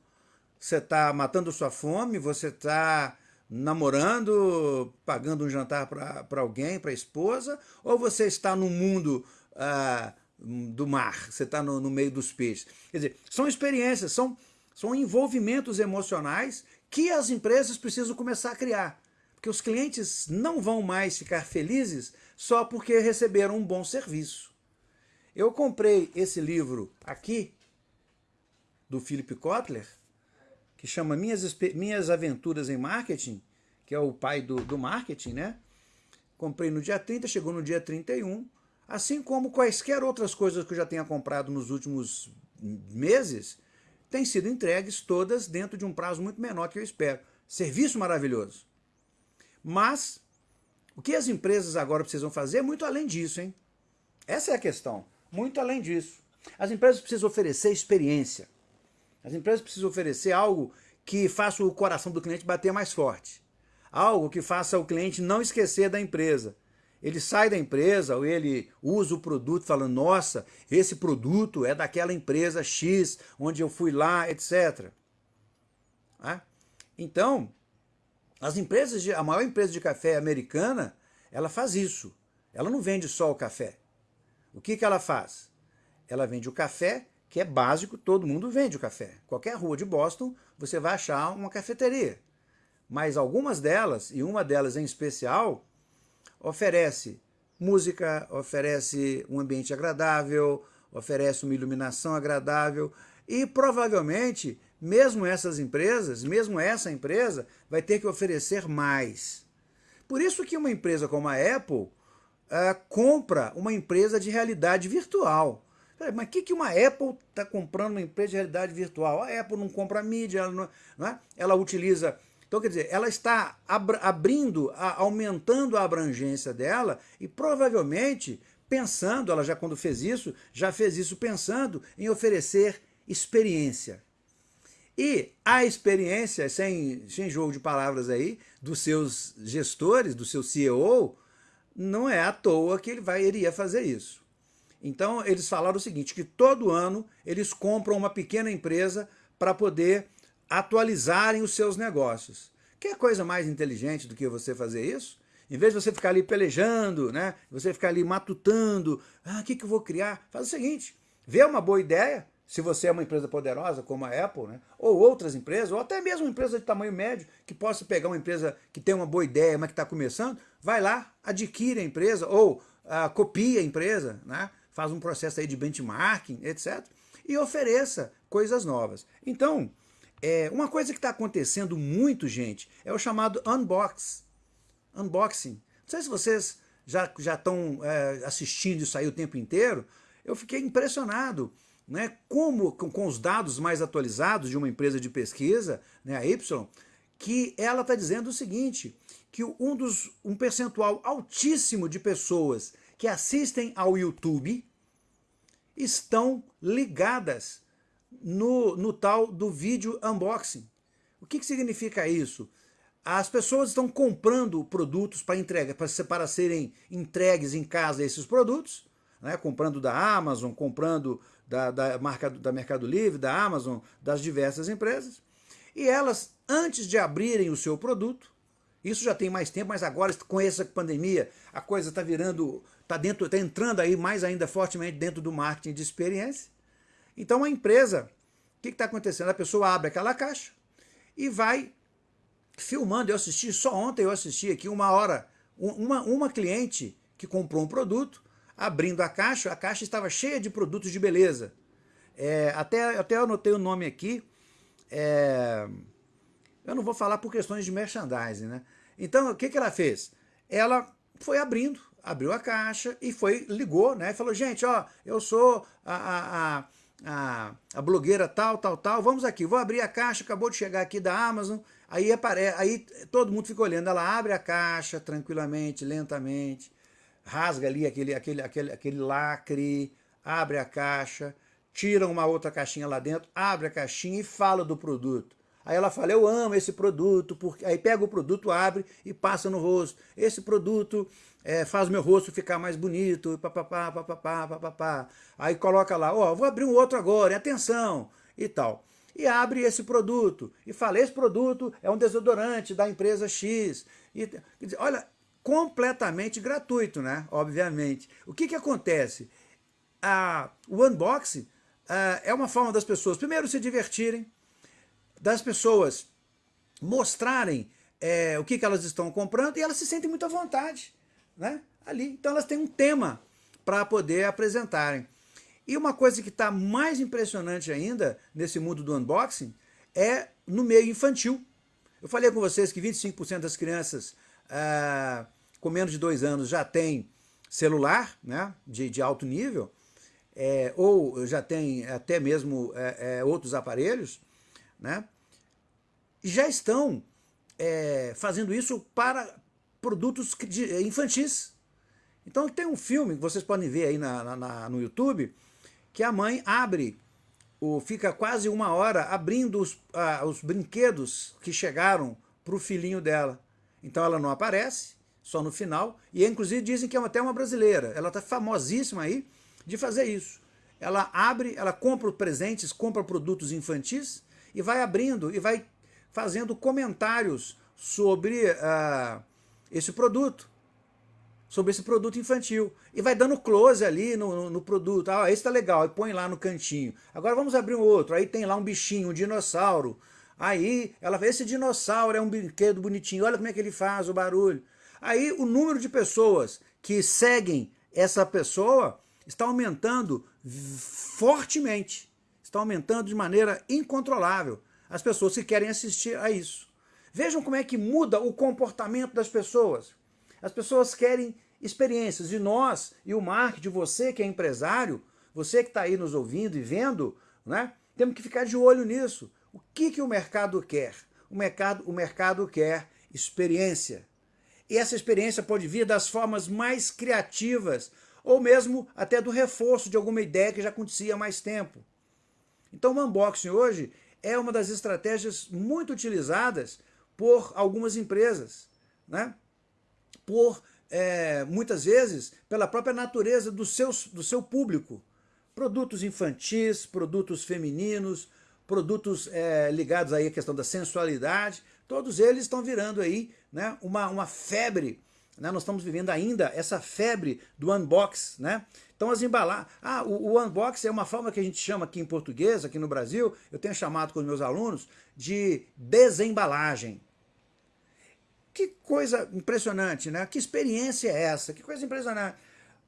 você está matando sua fome, você está namorando, pagando um jantar para alguém, para a esposa, ou você está no mundo ah, do mar, você está no, no, meio dos peixes. Quer dizer, são experiências, são, são envolvimentos emocionais que as empresas precisam começar a criar. Porque os clientes não vão mais ficar felizes só porque receberam um bom serviço. Eu comprei esse livro aqui, do Philip Kotler, que chama Minhas, Minhas Aventuras em Marketing, que é o pai do, do marketing, né? Comprei no dia 30, chegou no dia 31, assim como quaisquer outras coisas que eu já tenha comprado nos últimos meses, têm sido entregues todas dentro de um prazo muito menor que eu espero. Serviço maravilhoso. Mas o que as empresas agora precisam fazer é muito além disso, hein? Essa é a questão. Muito além disso. As empresas precisam oferecer experiência. As empresas precisam oferecer algo que faça o coração do cliente bater mais forte. Algo que faça o cliente não esquecer da empresa. Ele sai da empresa ou ele usa o produto falando, nossa, esse produto é daquela empresa X, onde eu fui lá, etc. Ah? Então, as empresas, de, a maior empresa de café americana, ela faz isso. Ela não vende só o café. O que, que ela faz? Ela vende o café que é básico, todo mundo vende o café. Qualquer rua de Boston, você vai achar uma cafeteria. Mas algumas delas, e uma delas em especial, oferece música, oferece um ambiente agradável, oferece uma iluminação agradável e provavelmente, mesmo essas empresas, mesmo essa empresa, vai ter que oferecer mais. Por isso que uma empresa como a Apple uh, compra uma empresa de realidade virtual. Peraí, mas o que, que uma Apple está comprando uma empresa de realidade virtual? A Apple não compra mídia, ela, não, não é? ela utiliza... Então, quer dizer, ela está abrindo, aumentando a abrangência dela e provavelmente pensando, ela já quando fez isso, já fez isso pensando em oferecer experiência. E a experiência, sem, sem jogo de palavras aí, dos seus gestores, do seu CEO, não é à toa que ele vai, iria fazer isso. Então eles falaram o seguinte, que todo ano eles compram uma pequena empresa para poder atualizarem os seus negócios. Que coisa mais inteligente do que você fazer isso? Em vez de você ficar ali pelejando, né? você ficar ali matutando, ah, o que, que eu vou criar? Faz o seguinte, vê uma boa ideia, se você é uma empresa poderosa como a Apple, né? ou outras empresas, ou até mesmo uma empresa de tamanho médio, que possa pegar uma empresa que tem uma boa ideia, mas que está começando, vai lá, adquire a empresa, ou ah, copia a empresa, né? faz um processo aí de benchmarking, etc. E ofereça coisas novas. Então, é, uma coisa que está acontecendo muito, gente, é o chamado unbox. Unboxing. Não sei se vocês já estão é, assistindo isso aí o tempo inteiro. Eu fiquei impressionado né, como, com, com, os dados mais atualizados de uma empresa de pesquisa, né, a Y, que ela está dizendo o seguinte, que um, dos, um percentual altíssimo de pessoas que assistem ao YouTube estão ligadas no, no tal do vídeo unboxing. O que, que significa isso? As pessoas estão comprando produtos para entrega, para, para serem entregues em casa esses produtos, né, comprando da Amazon, comprando da, da, marca, da Mercado Livre, da Amazon, das diversas empresas, e elas, antes de abrirem o seu produto, isso já tem mais tempo, mas agora com essa pandemia a coisa está virando, está dentro, está entrando aí mais ainda fortemente dentro do marketing de experiência. Então a empresa, o que está acontecendo? A pessoa abre aquela caixa e vai filmando. Eu assisti só ontem, eu assisti aqui uma hora, uma, uma cliente que comprou um produto, abrindo a caixa, a caixa estava cheia de produtos de beleza. É, até, até eu anotei o nome aqui, é, eu não vou falar por questões de merchandising, né? Então, o que, que ela fez? Ela foi abrindo, abriu a caixa e foi, ligou, né? Falou, gente, ó, eu sou a, a, a, a, blogueira tal, tal, tal, vamos aqui, vou abrir a caixa, acabou de chegar aqui da Amazon, aí, aparece, aí todo mundo fica olhando, ela abre a caixa tranquilamente, lentamente, rasga ali aquele, aquele, aquele, aquele lacre, abre a caixa, tira uma outra caixinha lá dentro, abre a caixinha e fala do produto. Aí ela fala, eu amo esse produto, porque... aí pega o produto, abre e passa no rosto. Esse produto é, faz meu rosto ficar mais bonito, papapá, papapá, papapá. Aí coloca lá, ó, oh, vou abrir um outro agora, atenção, e tal. e abre esse produto e fala, esse produto é um desodorante da empresa X. E, olha, completamente gratuito, né? Obviamente. O que, que acontece? Ah, o unboxing ah, é uma forma das pessoas, primeiro, se divertirem, das pessoas mostrarem é, o que, que elas estão comprando e elas se sentem muito à vontade né? ali. Então elas têm um tema para poder apresentarem. E uma coisa que está mais impressionante ainda nesse mundo do unboxing é no meio infantil. Eu falei com vocês que 25% das crianças ah, com menos de dois anos já tem celular né, de, de alto nível, é, ou já tem até mesmo é, é, outros aparelhos, né, já estão é, fazendo isso para produtos infantis. Então tem um filme que vocês podem ver aí na, na, no YouTube, que a mãe abre, o, fica quase uma hora abrindo os, os brinquedos que chegaram para o filhinho dela. Então ela não aparece, só no final, e inclusive dizem que é até uma brasileira. Ela está famosíssima aí de fazer isso. Ela abre, ela compra presentes, compra produtos infantis e vai abrindo e vai fazendo comentários sobre uh, esse produto sobre esse produto infantil. E vai dando close ali no, no, produto. Ah, esse tá legal, e põe lá no cantinho. Agora vamos abrir um outro. Aí tem lá um bichinho, um dinossauro. Aí ela vê, esse dinossauro é um brinquedo bonitinho, olha como é que ele faz o barulho. Aí o número de pessoas que seguem essa pessoa está aumentando fortemente. Está aumentando de maneira incontrolável. As pessoas que querem assistir a isso. Vejam como é que muda o comportamento das pessoas. As pessoas querem experiências. E nós, e o marketing, você que é empresário, você que está aí nos ouvindo e vendo, né, temos que ficar de olho nisso. O que, que o mercado quer? O mercado, o mercado quer experiência. E essa experiência pode vir das formas mais criativas, ou mesmo até do reforço de alguma ideia que já acontecia há mais tempo. Então o unboxing hoje é uma das estratégias muito utilizadas por algumas empresas. Né? por, é, muitas vezes, pela própria natureza do, seus, do seu público. Produtos infantis, produtos femininos, produtos é, ligados aí à questão da sensualidade, todos eles estão virando aí né, uma, uma febre. Né? Nós estamos vivendo ainda essa febre do unbox. Né? Então as embalagens... Ah, o, o unbox é uma forma que a gente chama aqui em português, aqui no Brasil, eu tenho chamado com os meus alunos de desembalagem. Que coisa impressionante, né? Que experiência é essa? Que coisa impressionante.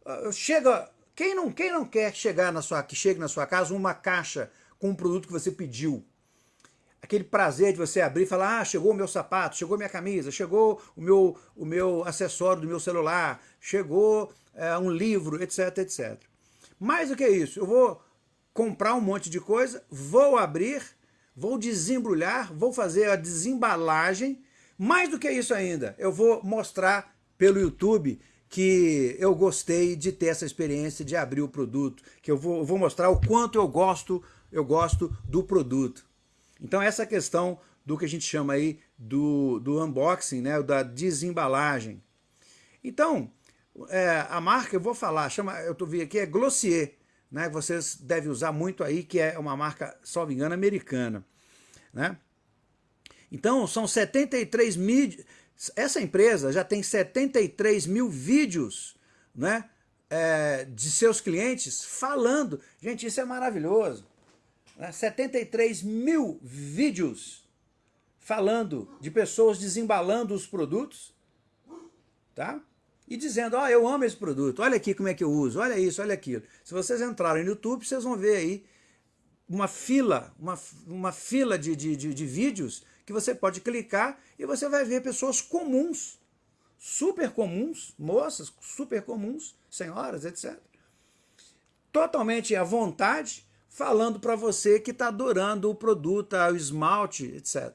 Uh, chega, quem não, quem não quer chegar na sua, que chegue na sua casa uma caixa com um produto que você pediu? Aquele prazer de você abrir e falar, ah, chegou o meu sapato, chegou minha camisa, chegou o meu, o meu acessório do meu celular, chegou é, um livro, etc, etc. Mais do que isso, eu vou comprar um monte de coisa, vou abrir, vou desembrulhar, vou fazer a desembalagem mais do que isso ainda, eu vou mostrar pelo YouTube que eu gostei de ter essa experiência de abrir o produto, que eu vou, eu vou mostrar o quanto eu gosto, eu gosto do produto. Então essa questão do que a gente chama aí do, do unboxing, né, da desembalagem. Então, é, a marca, eu vou falar, chama, eu tô vendo aqui, é Glossier, né, vocês devem usar muito aí, que é uma marca, salvo engano, americana. Né? Então, são 73 mil... Essa empresa já tem 73 mil vídeos né, é, de seus clientes falando. Gente, isso é maravilhoso. Né? 73 mil vídeos falando de pessoas desembalando os produtos. Tá? e dizendo, ó, oh, eu amo esse produto, olha aqui como é que eu uso, olha isso, olha aquilo. Se vocês entrarem no YouTube, vocês vão ver aí uma fila, uma, uma fila de, de, de, de vídeos que você pode clicar e você vai ver pessoas comuns, super comuns, moças super comuns, senhoras, etc. Totalmente à vontade, falando para você que está adorando o produto, o esmalte, etc.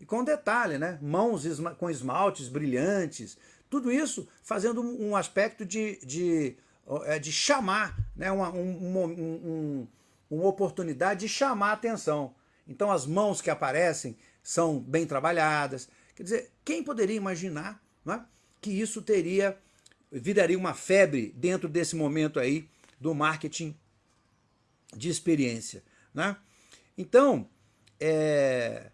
E com detalhe, né? mãos com esmaltes brilhantes, tudo isso fazendo um aspecto de, de, é, de chamar, né? uma, um, um, um, uma oportunidade de chamar a atenção. Então as mãos que aparecem são bem trabalhadas. Quer dizer, quem poderia imaginar é, que isso teria, viraria uma febre dentro desse momento aí do marketing de experiência. Né? Então, é,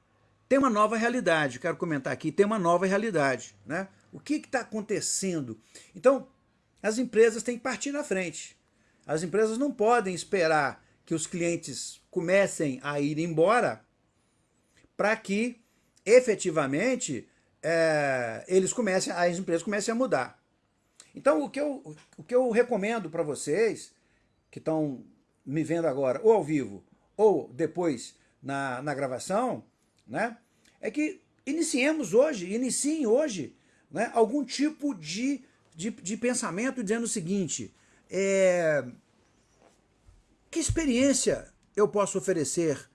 tem uma nova realidade, quero comentar aqui, tem uma nova realidade. Né? O que está acontecendo? Então, as empresas têm que partir na frente. As empresas não podem esperar que os clientes comecem a ir embora para que efetivamente é, eles comecem, as empresas comecem a mudar. Então o que eu, o que eu recomendo para vocês que estão me vendo agora ou ao vivo ou depois na, na gravação, né, é que iniciemos hoje, iniciem hoje né, algum tipo de, de, de pensamento dizendo o seguinte, é, que experiência eu posso oferecer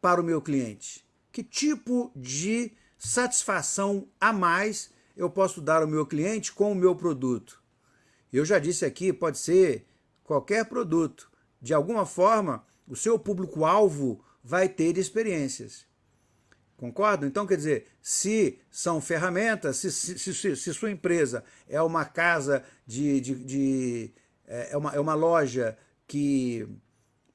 para o meu cliente? Que tipo de satisfação a mais eu posso dar ao meu cliente com o meu produto? Eu já disse aqui, pode ser qualquer produto. De alguma forma, o seu público-alvo vai ter experiências. Concordo? Então, quer dizer, se são ferramentas, se, se, se, se sua empresa é uma casa de... de, de é, é uma, é uma loja que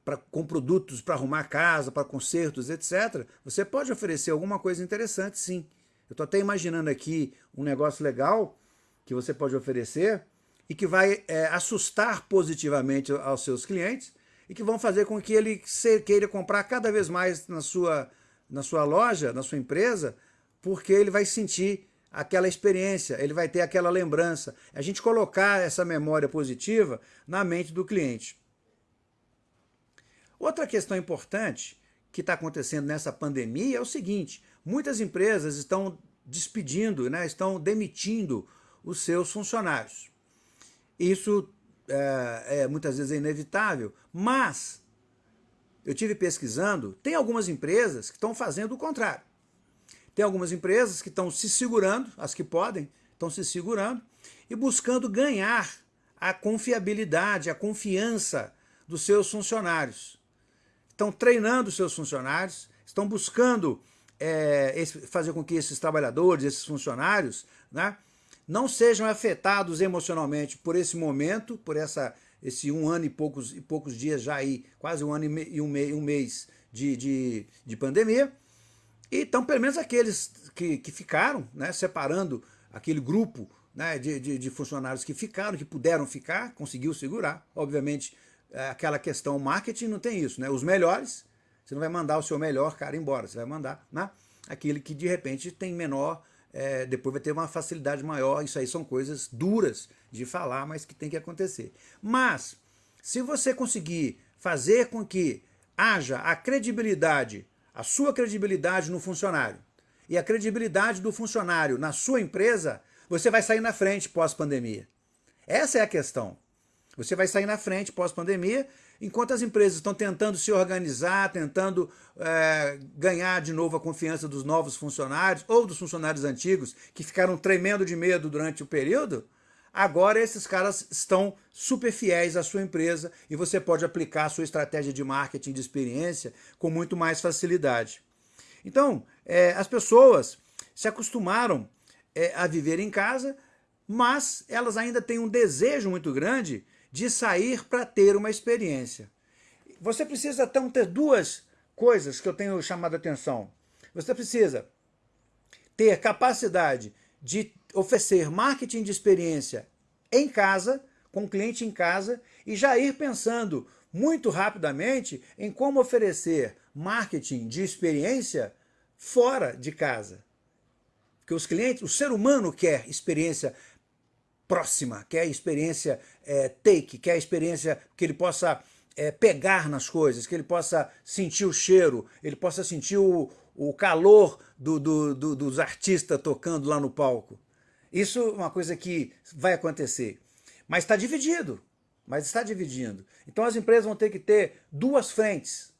pra, com produtos para arrumar casa, para consertos, etc., você pode oferecer alguma coisa interessante, sim. Eu estou até imaginando aqui um negócio legal que você pode oferecer e que vai é, assustar positivamente aos seus clientes e que vão fazer com que ele queira comprar cada vez mais na sua, na sua loja, na sua empresa, porque ele vai sentir aquela experiência, ele vai ter aquela lembrança. A gente colocar essa memória positiva na mente do cliente. Outra questão importante que está acontecendo nessa pandemia é o seguinte, muitas empresas estão despedindo, né, estão demitindo os seus funcionários. Isso é, é, muitas vezes é inevitável, mas eu tive pesquisando, tem algumas empresas que estão fazendo o contrário. Tem algumas empresas que estão se segurando, as que podem, estão se segurando e buscando ganhar a confiabilidade, a confiança dos seus funcionários estão treinando seus funcionários, estão buscando é, esse, fazer com que esses trabalhadores, esses funcionários, né, não sejam afetados emocionalmente por esse momento, por essa, esse um ano e poucos, e poucos dias já aí, quase um ano e, um, me, um, mês de, de, de, pandemia, então pelo menos aqueles que, que ficaram, né, separando aquele grupo né, de, de, de funcionários que ficaram, que puderam ficar, conseguiu segurar, obviamente é, aquela questão marketing não tem isso, né? Os melhores, você não vai mandar o seu melhor cara embora, você vai mandar né? aquele que de repente tem menor, é, depois vai ter uma facilidade maior, isso aí são coisas duras de falar, mas que tem que acontecer. Mas, se você conseguir fazer com que haja a credibilidade, a sua credibilidade no funcionário, e a credibilidade do funcionário na sua empresa, você vai sair na frente pós-pandemia. Essa é a questão. Você vai sair na frente pós-pandemia, enquanto as empresas estão tentando se organizar, tentando é, ganhar de novo a confiança dos novos funcionários ou dos funcionários antigos que ficaram tremendo de medo durante o período, agora esses caras estão super fiéis à sua empresa e você pode aplicar a sua estratégia de marketing de experiência com muito mais facilidade. Então, é, as pessoas se acostumaram é, a viver em casa, mas elas ainda têm um desejo muito grande de sair para ter uma experiência. Você precisa então ter duas coisas que eu tenho chamado a atenção. Você precisa ter capacidade de oferecer marketing de experiência em casa, com o cliente em casa, e já ir pensando muito rapidamente em como oferecer marketing de experiência fora de casa. Porque os clientes, o ser humano quer experiência próxima, quer a experiência é, take, quer a experiência que ele possa é, pegar nas coisas, que ele possa sentir o cheiro, ele possa sentir o, o calor do, do, do, dos artistas tocando lá no palco. Isso é uma coisa que vai acontecer. Mas está dividido, mas está dividindo. Então as empresas vão ter que ter duas frentes.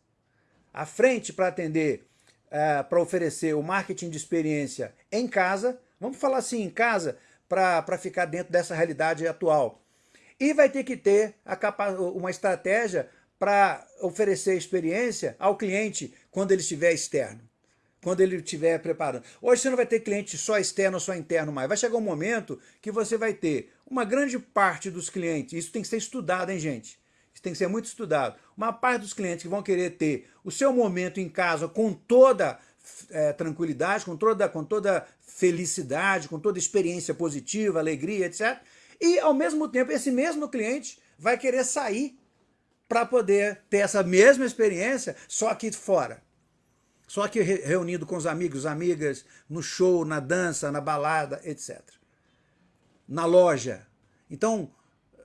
A frente para atender, é, para oferecer o marketing de experiência em casa, vamos falar assim, em casa, para ficar dentro dessa realidade atual. E vai ter que ter uma estratégia para oferecer experiência ao cliente quando ele estiver externo, quando ele estiver preparando. Hoje você não vai ter cliente só externo ou só interno mais. Vai chegar um momento que você vai ter uma grande parte dos clientes, isso tem que ser estudado, hein, gente? que tem que ser muito estudado. Uma parte dos clientes que vão querer ter o seu momento em casa com toda é, tranquilidade, com toda, com toda felicidade, com toda experiência positiva, alegria, etc. E, ao mesmo tempo, esse mesmo cliente vai querer sair para poder ter essa mesma experiência, só aqui fora. Só que reunido com os amigos, amigas, no show, na dança, na balada, etc. Na loja. Então,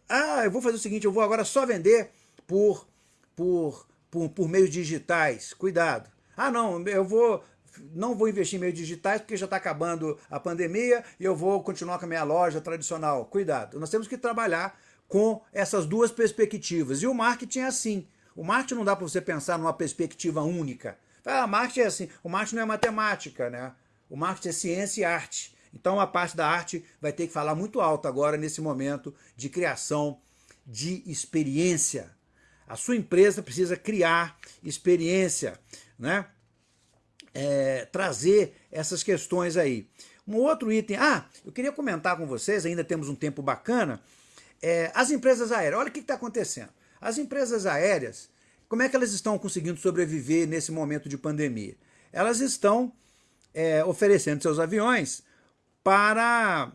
ah, eu vou fazer o seguinte, eu vou agora só vender por, por, por, por meios digitais. Cuidado. Ah, não, eu vou não vou investir em meios digitais porque já está acabando a pandemia e eu vou continuar com a minha loja tradicional. Cuidado, nós temos que trabalhar com essas duas perspectivas. E o marketing é assim. O marketing não dá para você pensar numa perspectiva única. Ah, marketing é assim. O marketing não é matemática, né? O marketing é ciência e arte. Então a parte da arte vai ter que falar muito alto agora nesse momento de criação de experiência. A sua empresa precisa criar experiência, né? É, trazer essas questões aí. Um outro item, ah, eu queria comentar com vocês, ainda temos um tempo bacana, é, as empresas aéreas, olha o que está acontecendo. As empresas aéreas, como é que elas estão conseguindo sobreviver nesse momento de pandemia? Elas estão é, oferecendo seus aviões para,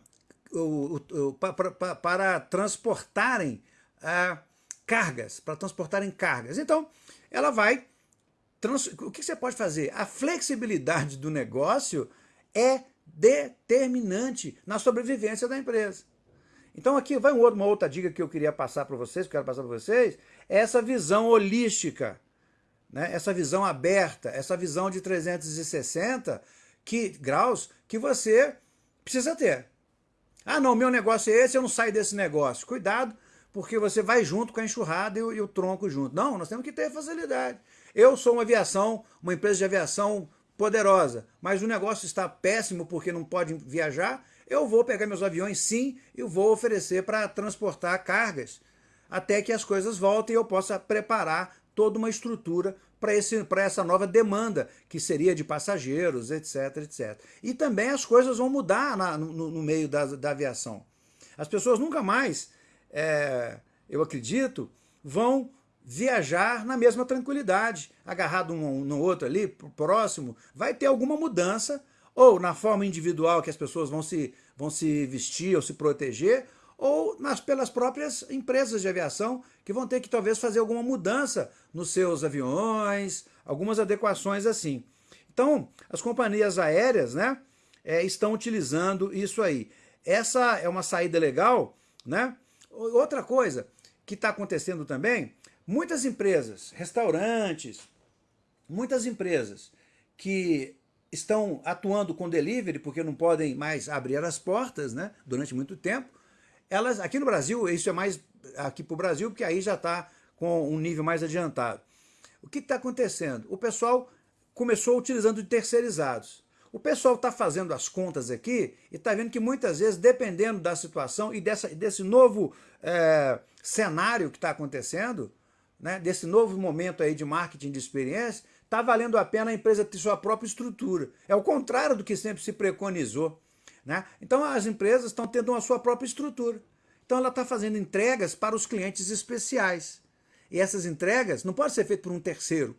o, o, para, para, para, transportarem é, cargas, para transportarem cargas. Então, ela vai... Trans, o que você pode fazer? A flexibilidade do negócio é determinante na sobrevivência da empresa. Então aqui vai uma outra dica que eu queria passar para vocês, que eu quero passar para vocês, é essa visão holística, né? essa visão aberta, essa visão de 360 que, graus que você precisa ter. Ah não, meu negócio é esse, eu não saio desse negócio. Cuidado, porque você vai junto com a enxurrada e o, e o tronco junto. Não, nós temos que ter facilidade. Eu sou uma aviação, uma empresa de aviação poderosa, mas o negócio está péssimo porque não pode viajar, eu vou pegar meus aviões sim e vou oferecer para transportar cargas até que as coisas voltem e eu possa preparar toda uma estrutura para essa nova demanda, que seria de passageiros, etc, etc. E também as coisas vão mudar na, no, no, meio da, da, aviação. As pessoas nunca mais, é, eu acredito, vão viajar na mesma tranquilidade, agarrado um no outro ali, próximo, vai ter alguma mudança ou na forma individual que as pessoas vão se, vão se vestir ou se proteger, ou nas, pelas próprias empresas de aviação que vão ter que talvez fazer alguma mudança nos seus aviões, algumas adequações assim. Então, as companhias aéreas né, é, estão utilizando isso aí. Essa é uma saída legal. Né? Outra coisa que está acontecendo também, muitas empresas, restaurantes, muitas empresas que estão atuando com delivery porque não podem mais abrir as portas né, durante muito tempo. Elas, aqui no Brasil, isso é mais aqui para o Brasil, porque aí já está com um nível mais adiantado. O que está acontecendo? O pessoal começou utilizando de terceirizados. O pessoal está fazendo as contas aqui e está vendo que muitas vezes, dependendo da situação e dessa, desse novo é, cenário que está acontecendo, né, desse novo momento aí de marketing de experiência, está valendo a pena a empresa ter sua própria estrutura. É o contrário do que sempre se preconizou. Né? Então as empresas estão tendo a sua própria estrutura. Então ela está fazendo entregas para os clientes especiais. E essas entregas não podem ser feitas por um terceiro.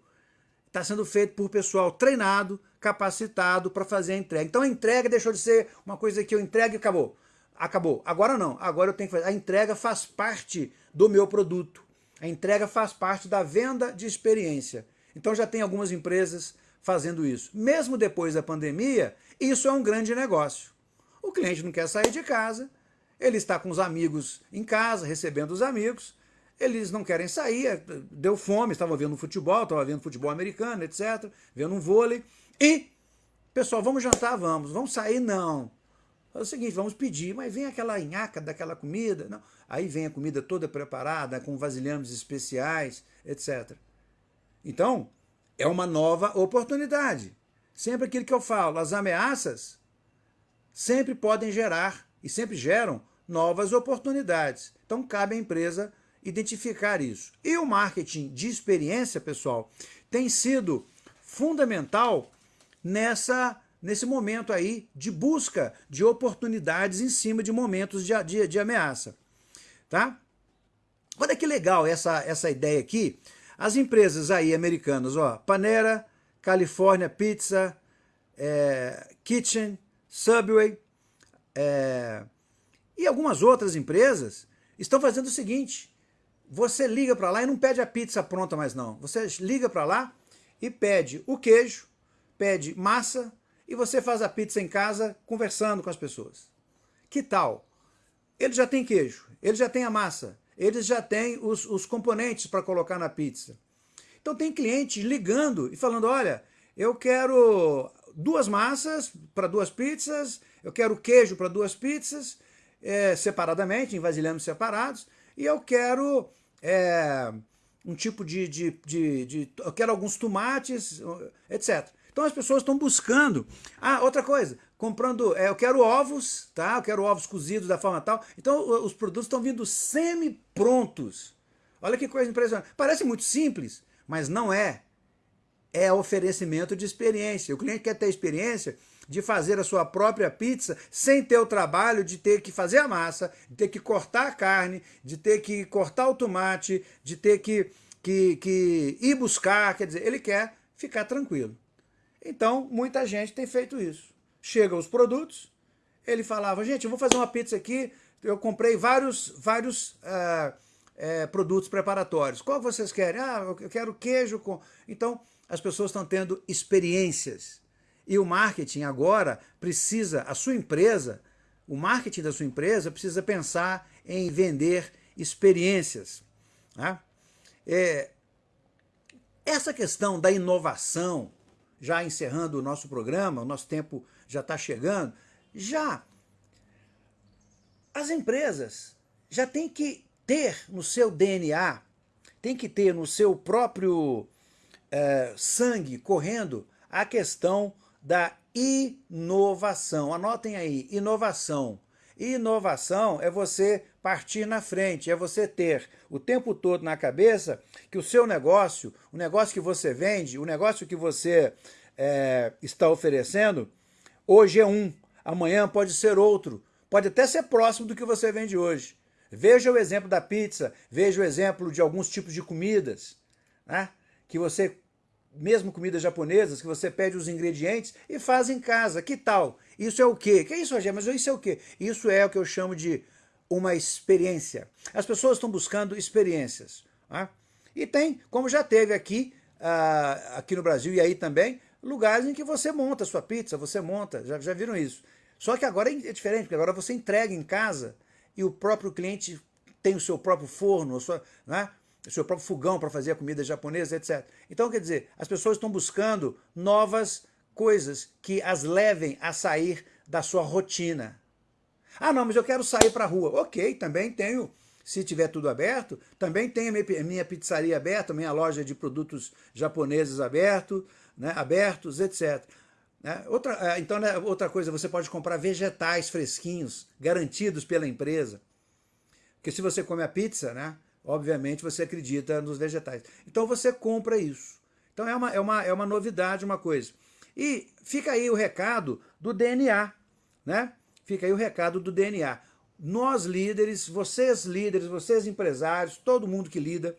Está sendo feito por pessoal treinado, capacitado para fazer a entrega. Então a entrega deixou de ser uma coisa que eu entrego e acabou. Acabou. Agora não. Agora eu tenho que fazer. A entrega faz parte do meu produto. A entrega faz parte da venda de experiência. Então já tem algumas empresas fazendo isso. Mesmo depois da pandemia, isso é um grande negócio. O cliente não quer sair de casa, ele está com os amigos em casa, recebendo os amigos, eles não querem sair, é, deu fome, estavam vendo futebol, estavam vendo futebol americano, etc., vendo um vôlei, e, pessoal, vamos jantar? Vamos. Vamos sair? Não. É o seguinte, vamos pedir, mas vem aquela nhaca daquela comida, não. Aí vem a comida toda preparada, com vasilhames especiais, etc. Então, é uma nova oportunidade. Sempre aquilo que eu falo, as ameaças sempre podem gerar e sempre geram novas oportunidades. Então, cabe à empresa identificar isso. E o marketing de experiência, pessoal, tem sido fundamental nessa, nesse momento aí de busca de oportunidades em cima de momentos de, de, de ameaça. Tá? Olha que legal essa, essa ideia aqui. As empresas aí americanas, ó, Panera, California Pizza, é, Kitchen, Subway é, e algumas outras empresas estão fazendo o seguinte, você liga para lá e não pede a pizza pronta mais não. Você liga para lá e pede o queijo, pede massa e você faz a pizza em casa conversando com as pessoas. Que tal? Ele já tem queijo, ele já tem a massa, eles já têm os, os componentes para colocar na pizza. Então tem clientes ligando e falando, olha, eu quero duas massas para duas pizzas, eu quero queijo para duas pizzas, é, separadamente, em vasilhames separados, e eu quero é, um tipo de, de, de, de, Eu quero alguns tomates, etc. Então as pessoas estão buscando. Ah, outra coisa, comprando, é, eu quero ovos, tá? Eu quero ovos cozidos da forma tal. Então os produtos estão vindo semi-prontos. Olha que coisa impressionante. Parece muito simples, mas não é. É oferecimento de experiência. O cliente quer ter experiência de fazer a sua própria pizza sem ter o trabalho de ter que fazer a massa, de ter que cortar a carne, de ter que cortar o tomate, de ter que, que, que ir buscar. Quer dizer, ele quer ficar tranquilo. Então, muita gente tem feito isso chegam os produtos, ele falava, gente, eu vou fazer uma pizza aqui, eu comprei vários, vários uh, produtos preparatórios. Qual vocês querem? Ah, eu quero queijo com... Então, as pessoas estão tendo experiências. E o marketing agora precisa, a sua empresa, o marketing da sua empresa precisa pensar em vender experiências. Né? É, essa questão da inovação, já encerrando o nosso programa, o nosso tempo já está chegando, já as empresas já têm que ter no seu DNA, tem que ter no seu próprio é, sangue correndo a questão da inovação. Anotem aí, inovação. Inovação é você partir na frente, é você ter o tempo todo na cabeça que o seu negócio, o negócio que você vende, o negócio que você é, está oferecendo, Hoje é um, amanhã pode ser outro, pode até ser próximo do que você vende hoje. Veja o exemplo da pizza, veja o exemplo de alguns tipos de comidas, né? que você, mesmo comidas japonesas, que você pede os ingredientes e faz em casa. Que tal? Isso é o quê? Que é isso, Rogério? Mas isso é o quê? Isso é o que eu chamo de uma experiência. As pessoas estão buscando experiências. Né? E tem, como já teve aqui, uh, aqui no Brasil e aí também, lugares em que você monta sua pizza, você monta, já, já viram isso. Só que agora é diferente, porque agora você entrega em casa e o próprio cliente tem o seu próprio forno, seu, né, o seu próprio fogão para fazer a comida japonesa, etc. Então, quer dizer, as pessoas estão buscando novas coisas que as levem a sair da sua rotina. Ah, não, mas eu quero sair para a rua. Ok, também tenho, se tiver tudo aberto, também tenho minha pizzaria aberta, minha loja de produtos japoneses aberto, né, abertos, etc. Né? Outra, é, então, né, outra coisa, você pode comprar vegetais fresquinhos, garantidos pela empresa. Porque se você come a pizza, né, obviamente você acredita nos vegetais. Então você compra isso. Então é uma, é uma, é uma novidade, uma coisa. E fica aí o recado do DNA, né? Fica aí o recado do DNA. Nós líderes, vocês líderes, vocês empresários, todo mundo que lida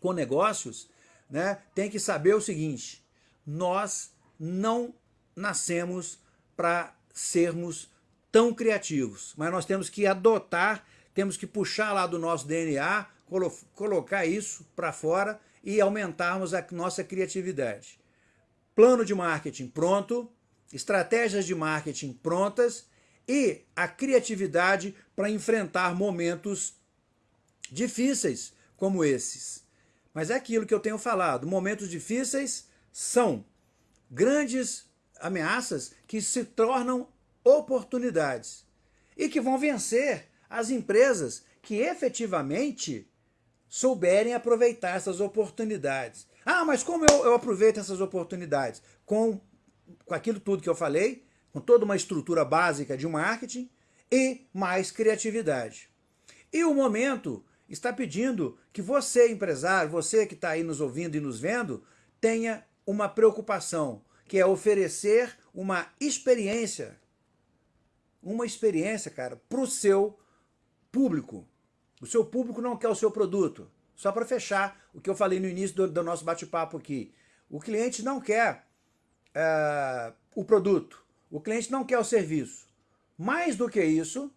com negócios, né, tem que saber o seguinte, nós não nascemos para sermos tão criativos, mas nós temos que adotar, temos que puxar lá do nosso DNA, colo colocar isso para fora e aumentarmos a nossa criatividade. Plano de marketing pronto, estratégias de marketing prontas e a criatividade para enfrentar momentos difíceis como esses. Mas é aquilo que eu tenho falado, momentos difíceis são grandes ameaças que se tornam oportunidades e que vão vencer as empresas que efetivamente souberem aproveitar essas oportunidades. Ah, mas como eu, eu aproveito essas oportunidades? Com, com aquilo tudo que eu falei, com toda uma estrutura básica de marketing e mais criatividade. E o momento está pedindo que você, empresário, você que está aí nos ouvindo e nos vendo, tenha uma preocupação, que é oferecer uma experiência, uma experiência, cara, para o seu público. O seu público não quer o seu produto. Só para fechar o que eu falei no início do, do nosso bate-papo aqui. O cliente não quer é, o produto. O cliente não quer o serviço. Mais do que isso,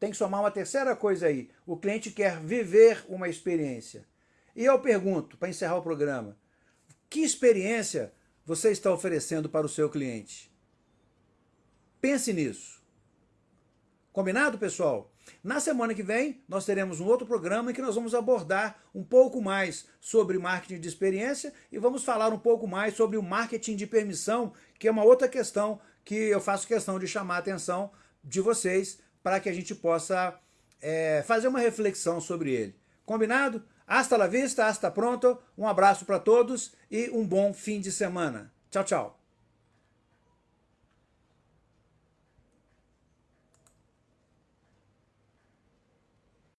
tem que somar uma terceira coisa aí. O cliente quer viver uma experiência. E eu pergunto, para encerrar o programa, que experiência você está oferecendo para o seu cliente? Pense nisso. Combinado, pessoal? Na semana que vem, nós teremos um outro programa em que nós vamos abordar um pouco mais sobre marketing de experiência e vamos falar um pouco mais sobre o marketing de permissão, que é uma outra questão que eu faço questão de chamar a atenção de vocês para que a gente possa é, fazer uma reflexão sobre ele. Combinado? Hasta la vista, hasta pronto. Um abraço para todos e um bom fim de semana. Tchau, tchau.